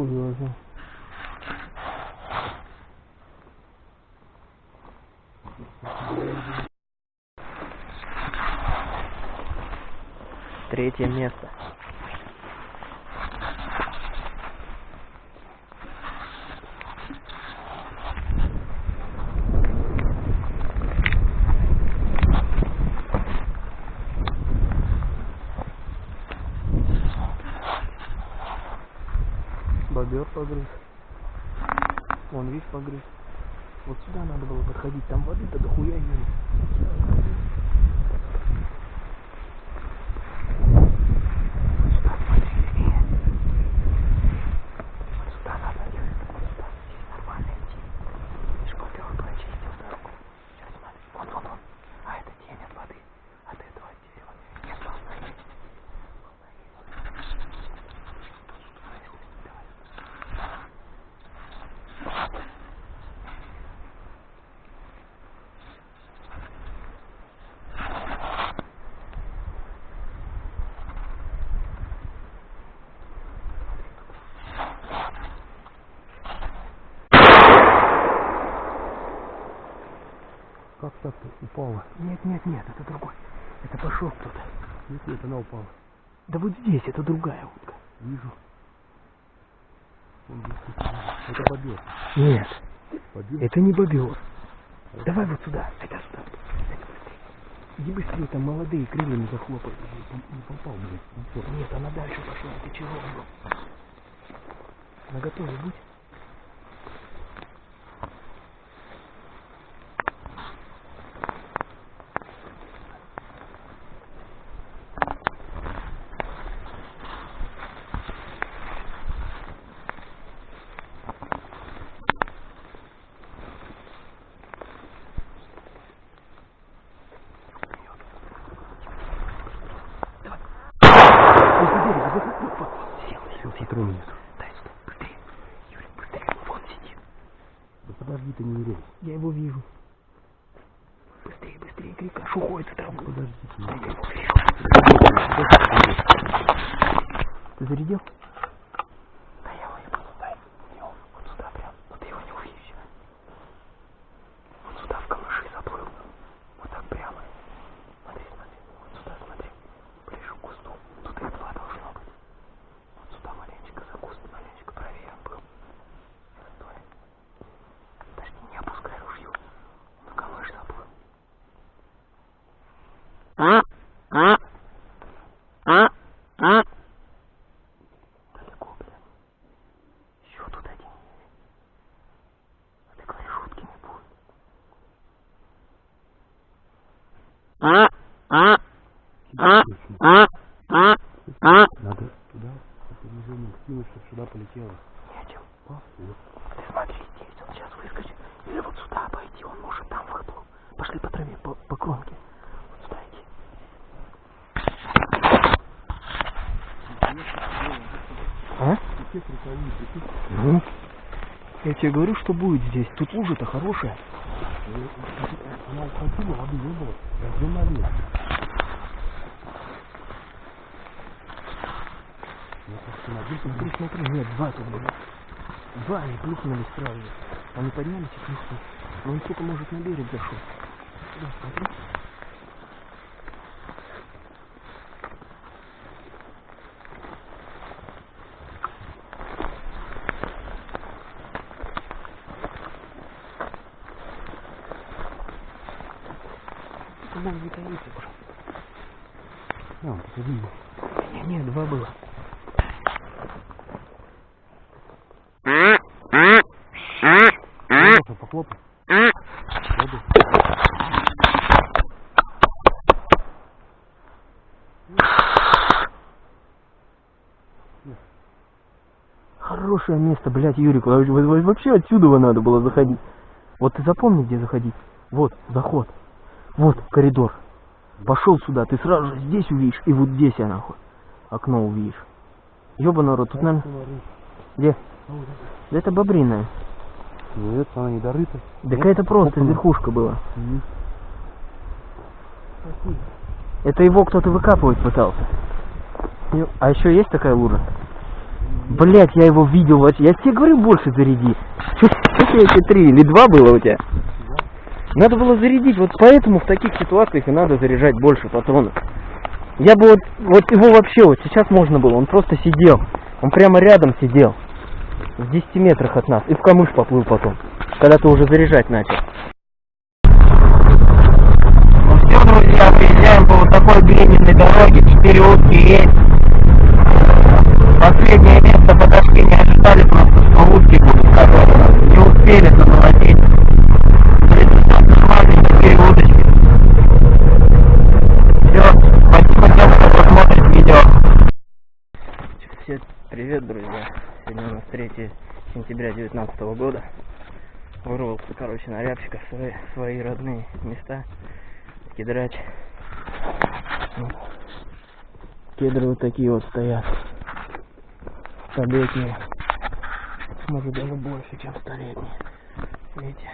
curioso. Третье место. Нет, нет, нет, это другой. Это пошел кто-то. Нет, нет, она упала. Да вот здесь, это другая утка. Вижу. Это бобер. Нет. Бобер? Это не бобер. Это... Давай вот сюда. Это сюда. Иди быстрее, там молодые крыльями захлопают. Не попал, блядь. Нет, она дальше пошла. Ты чего, бро? На готове будь. Зарядил? Место, блядь, Юрик. во- во- во- Вообще отсюда надо было заходить. Вот ты запомни, где заходить. Вот, заход. Вот, коридор. Пошел сюда, ты сразу же здесь увидишь, и вот здесь я нахуй. Окно увидишь. Ёбаный рот, тут, наверное... Где? Да это бобриная. Нет, она не дорыта. Так это просто верхушка была. Это его кто-то выкапывать пытался. А еще есть такая лужа? Блять, я его видел вообще. Я тебе говорю, больше заряди. Тебе эти три или два было у тебя? Надо было зарядить. Вот поэтому в таких ситуациях и надо заряжать больше патронов. Я бы вот, вот его вообще вот сейчас можно было. Он просто сидел. Он прямо рядом сидел. В 10 метрах от нас. И в камыш поплыл потом. Когда ты уже заряжать начал. Ну все, друзья, приезжаем по вот такой глиняной дороге. Четыре утки есть. Последнее место подошли, не ожидали просто, утки будут которые Не успели замолотить. Четыре удочки. Все, спасибо тем, видео. Всем привет, друзья. Сегодня у нас 3 сентября 2019 года. Вырвался, короче, на рябчиках в свои, свои родные места. Кедрать. Ну, Кедры вот такие вот стоят. Столетние. Может даже больше, чем столетние. Видите?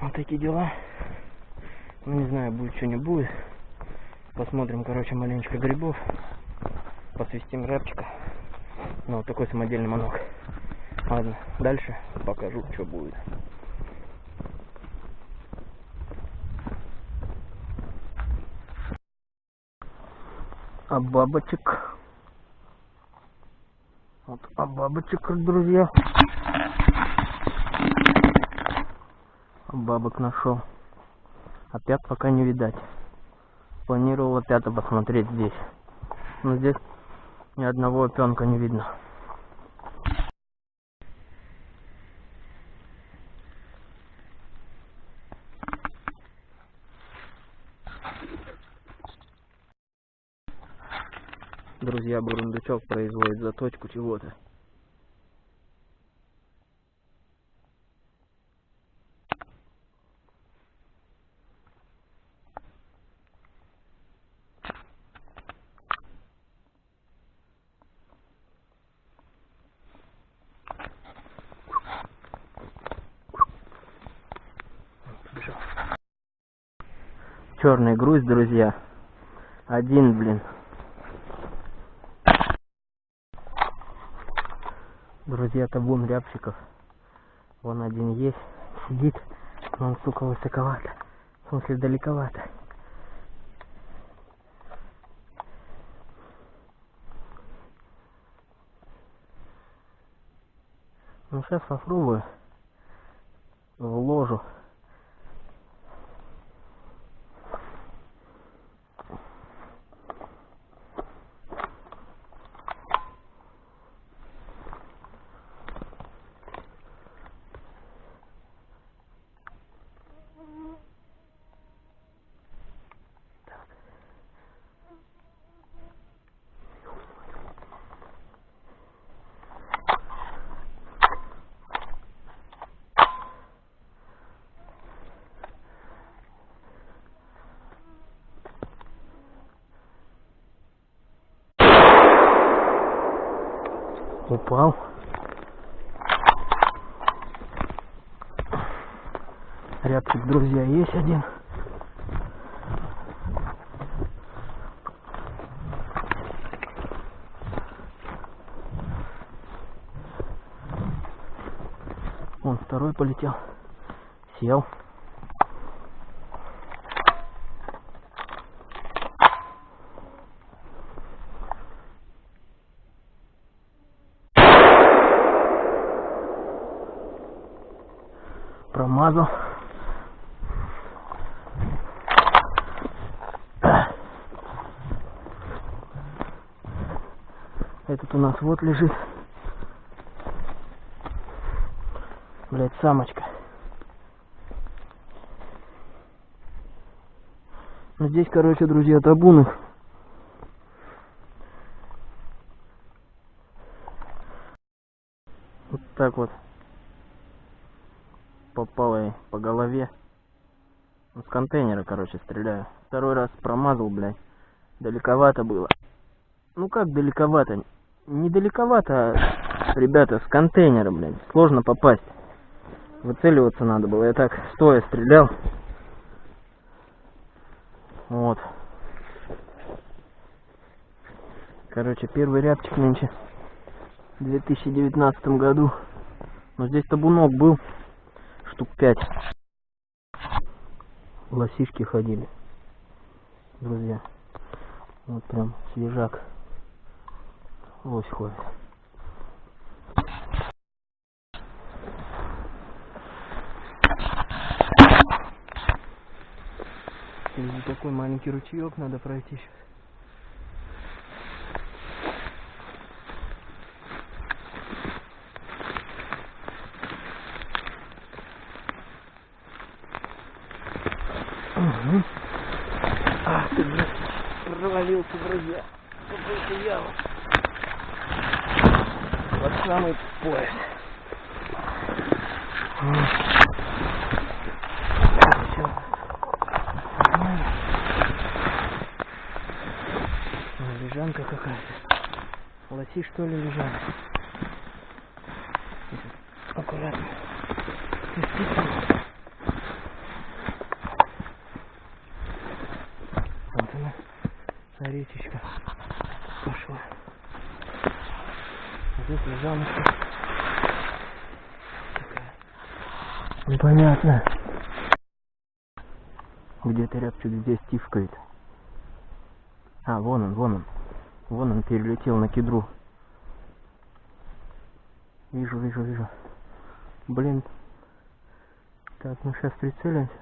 Вот такие дела. Ну не знаю, будет что не будет. Посмотрим, короче, маленечко грибов. Посвистим рябчика. Ну, вот такой самодельный манок. Ладно, дальше покажу, что будет. А бабочек. Вот, а бабочек, друзья. А бабок нашел. Опять пока не видать. Планировал опять посмотреть здесь. Но здесь ни одного опенка не видно. Друзья, Бурундучок производит заточку чего-то. Черный груз, друзья. Один, блин. Друзья, табун рябчиков. Вон один есть, сидит, но он, сука, высоковато. В смысле, далековато. Ну, сейчас попробую в ложу. Упал. Рябчик, друзья, есть один. Вон второй полетел. Сел. Промазал. Этот у нас вот лежит. Блять, самочка. Ну, Здесь, короче, друзья, табуны. Вот так вот. Попало ей по голове. Ну, С контейнера, короче, стреляю. Второй раз промазал, блядь. Далековато было. Ну как далековато? Не далековато, а, ребята, с контейнера, блядь. Сложно попасть. Выцеливаться надо было. Я так стоя стрелял. Вот. Короче, первый рябчик нынче. В 2019 году. Но здесь табунок был. Штук пять. Лосишки ходили. Друзья. Вот прям свежак. Лось ходит. Через такой маленький ручеек надо пройти сейчас. Мгм. Ах ты, блядь, провалился, друзья. в Какую-то яму. Под самый пояс. М. Всё. Нормально. Ой, Лежанка какая-то. Лоси что ли лежали? Аккуратно. Действительно. Вот она, та речечка пошла. Здесь лежаночка. Такая. Непонятно. Где-то рябчик здесь тифкает. А, вон он, вон он. Вон он перелетел на кедру. Вижу, вижу, вижу. Блин. Так, ну сейчас прицелимся.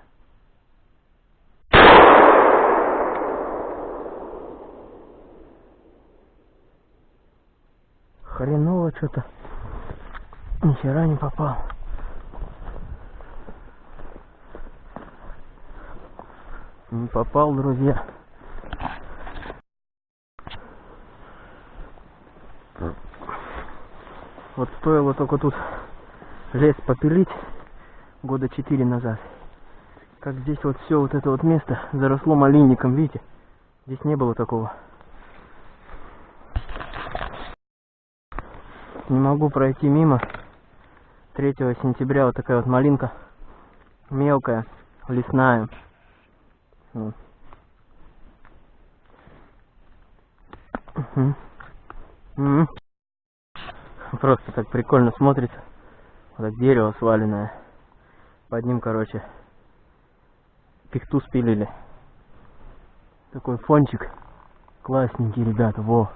Хреново что-то. Ни хера не попал. Не попал, друзья. Вот стоило только тут лес попилить года четыре назад. Как здесь вот все вот это вот место заросло малинником, видите? Здесь не было такого. Не могу пройти мимо. 3 сентября вот такая вот малинка. Мелкая, лесная. Просто так прикольно смотрится. Вот так дерево сваленное. Под ним, короче, пихту спилили. Такой фончик. Классненький, ребята. Во.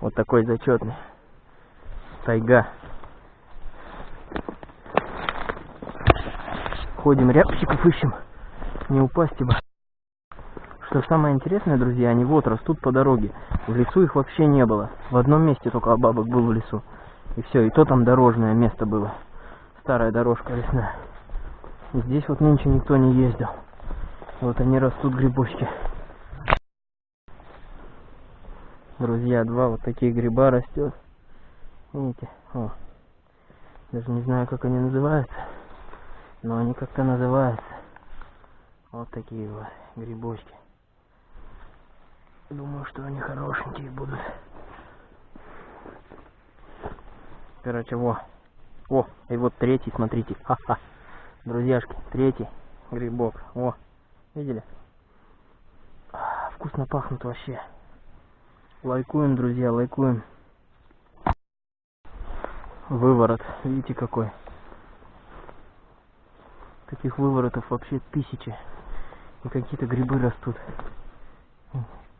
Вот такой зачетный. Тайга. Ходим рябчиков ищем. Не упасть бы. Что самое интересное, друзья, они вот растут по дороге. В лесу их вообще не было. В одном месте только бабок был в лесу. И все, и то там дорожное место было. Старая дорожка лесная. Здесь вот нынче никто не ездил. Вот они растут грибочки. Друзья, два вот такие гриба растет. Видите? О. Даже не знаю, как они называются. Но они как-то называются. Вот такие вот грибочки. Думаю, что они хорошенькие будут. Короче, во. О, и вот третий, смотрите. Ха-ха. Друзьяшки, третий грибок. О, видели? А, Вкусно пахнут вообще. Лайкуем, друзья, лайкуем. Выворот, видите какой? Таких выворотов вообще тысячи. И какие-то грибы растут.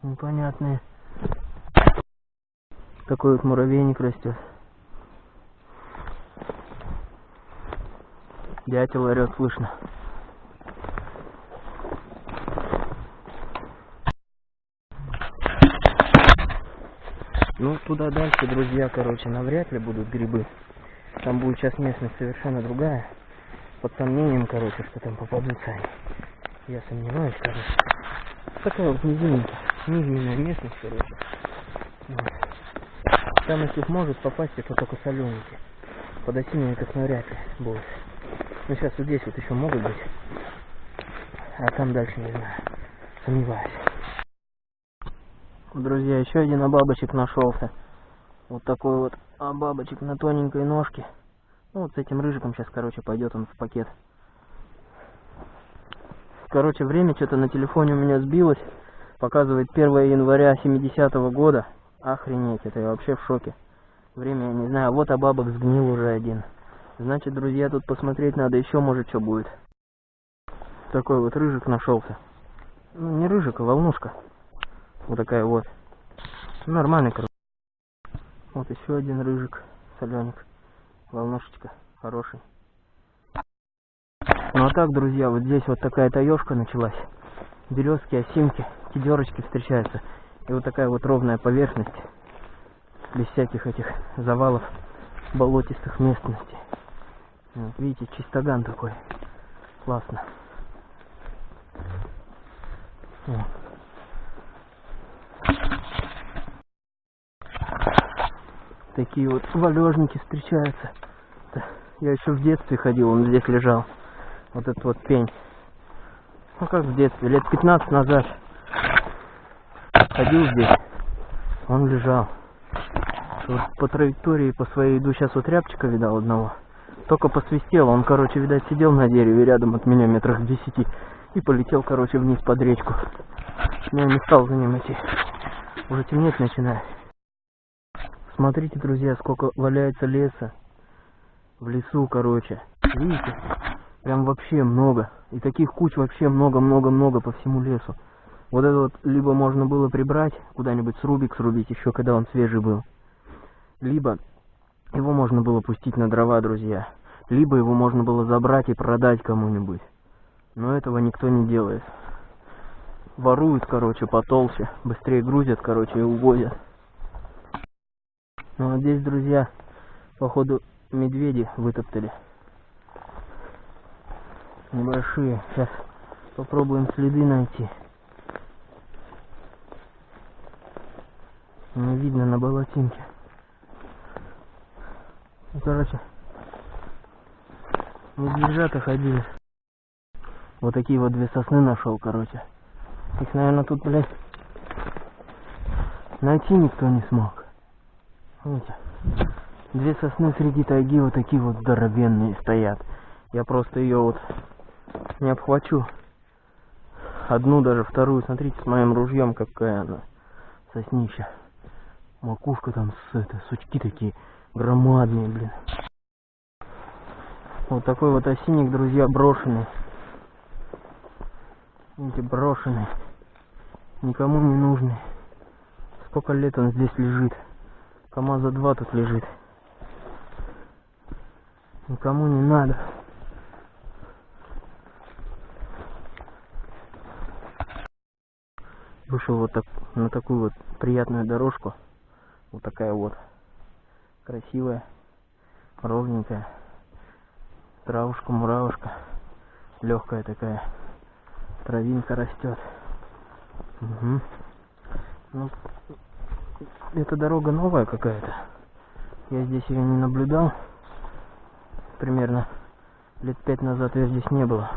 Непонятные. Такой вот муравейник растет. Дятел орет, слышно. Ну, туда дальше, друзья, короче, навряд ли будут грибы. Там будет сейчас местность совершенно другая. Под сомнением, короче, что там попадутся они. Я сомневаюсь, короче. Такая вот низинка, низменная местность, короче. Вот. Там, если может попасть, это только соленики. Под осинников навряд ли будет. Ну, сейчас вот здесь вот еще могут быть. А там дальше не знаю. Сомневаюсь. Друзья, еще один обабочек нашелся. Вот такой вот обабочек на тоненькой ножке. Ну, вот с этим рыжиком сейчас, короче, пойдет он в пакет. Короче, время что-то на телефоне у меня сбилось. Показывает 1 января 70-го года. Охренеть, это я вообще в шоке. Время, я не знаю, вот обабок сгнил уже один. Значит, друзья, тут посмотреть надо, еще может что будет. Такой вот рыжик нашелся. Ну, не рыжик, а волнушка. Вот такая вот. Нормальный, короче. Вот еще один рыжик, соленик. Волнушечка, хороший. Ну а так, друзья, вот здесь вот такая таежка началась. Березки, осинки, кедерочки встречаются. И вот такая вот ровная поверхность. Без всяких этих завалов болотистых местностей. Вот, видите, чистоган такой. Классно. Вот. Такие вот валежники встречаются. Я еще в детстве ходил, он здесь лежал. Вот этот вот пень. Ну как в детстве, лет 15 назад. Ходил здесь, он лежал. Вот по траектории по своей иду, сейчас вот рябчика видал одного. Только посвистел, он, короче, видать, сидел на дереве рядом от меня метрах в десяти. И полетел, короче, вниз под речку. Я не стал за ним идти. Уже темнеть начинает. Смотрите, друзья, сколько валяется леса. В лесу, короче. Видите? Прям вообще много. И таких куч вообще много-много-много по всему лесу. Вот это вот либо можно было прибрать, куда-нибудь срубик срубить, еще когда он свежий был. Либо его можно было пустить на дрова, друзья. Либо его можно было забрать и продать кому-нибудь. Но этого никто не делает. Воруют, короче, потолще. Быстрее грузят, короче, и увозят. Ну, а здесь, друзья, походу, медведи вытоптали. Небольшие. Сейчас попробуем следы найти. Не видно на болотинке. Ну, короче, медвежата ходили. Вот такие вот две сосны нашел, короче. Их, наверное, тут, блядь, найти никто не смог. Видите? Две сосны среди тайги вот такие вот здоровенные стоят. Я просто ее вот не обхвачу. Одну, даже вторую. Смотрите, с моим ружьем какая она. Соснища. Макушка там с это, сучки такие громадные, блин. Вот такой вот осинник, друзья, брошенный. Видите, брошенный. Никому не нужный. Сколько лет он здесь лежит. КамАЗа 2 тут лежит. Никому не надо. Вышел вот так на такую вот приятную дорожку. Вот такая вот. Красивая. Ровненькая. Травушка, муравушка. Легкая такая. Травинка растет. Угу. Ну, эта дорога новая какая-то. Я здесь ее не наблюдал. Примерно лет пять назад ее здесь не было.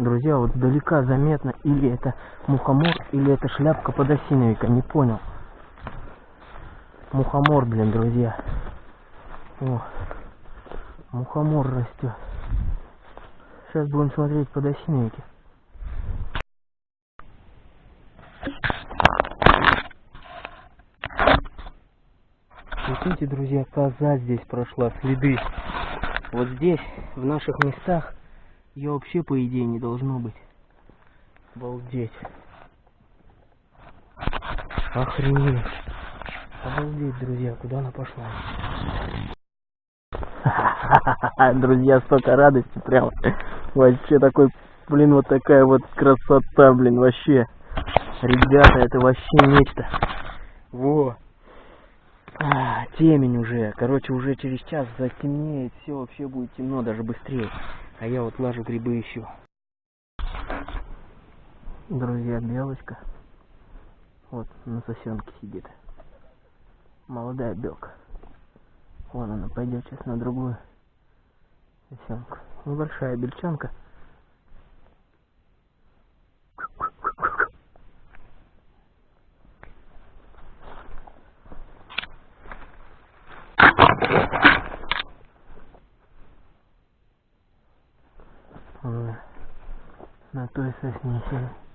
Друзья, вот далека заметно, или это мухомор, или это шляпка подосиновика, не понял. Мухомор, блин, друзья. О, мухомор растет. Сейчас будем смотреть подосиновики. Смотрите, друзья, коза здесь прошла, следы. Вот здесь, в наших местах, ее вообще, по идее, не должно быть. Обалдеть. Охренеть. Обалдеть, друзья, куда она пошла? Друзья, столько радости прям. Вообще такой, блин, вот такая вот красота, блин, вообще. Ребята, это вообще нечто. Во. А, темень уже. Короче, уже через час затемнеет, все вообще будет темно, даже быстрее. А я вот лажу грибы ищу. Друзья, белочка. Вот на сосенке сидит. Молодая белка. Вон она пойдет сейчас на другую сосенку. Небольшая бельчонка. Вон она на той сосне сидит.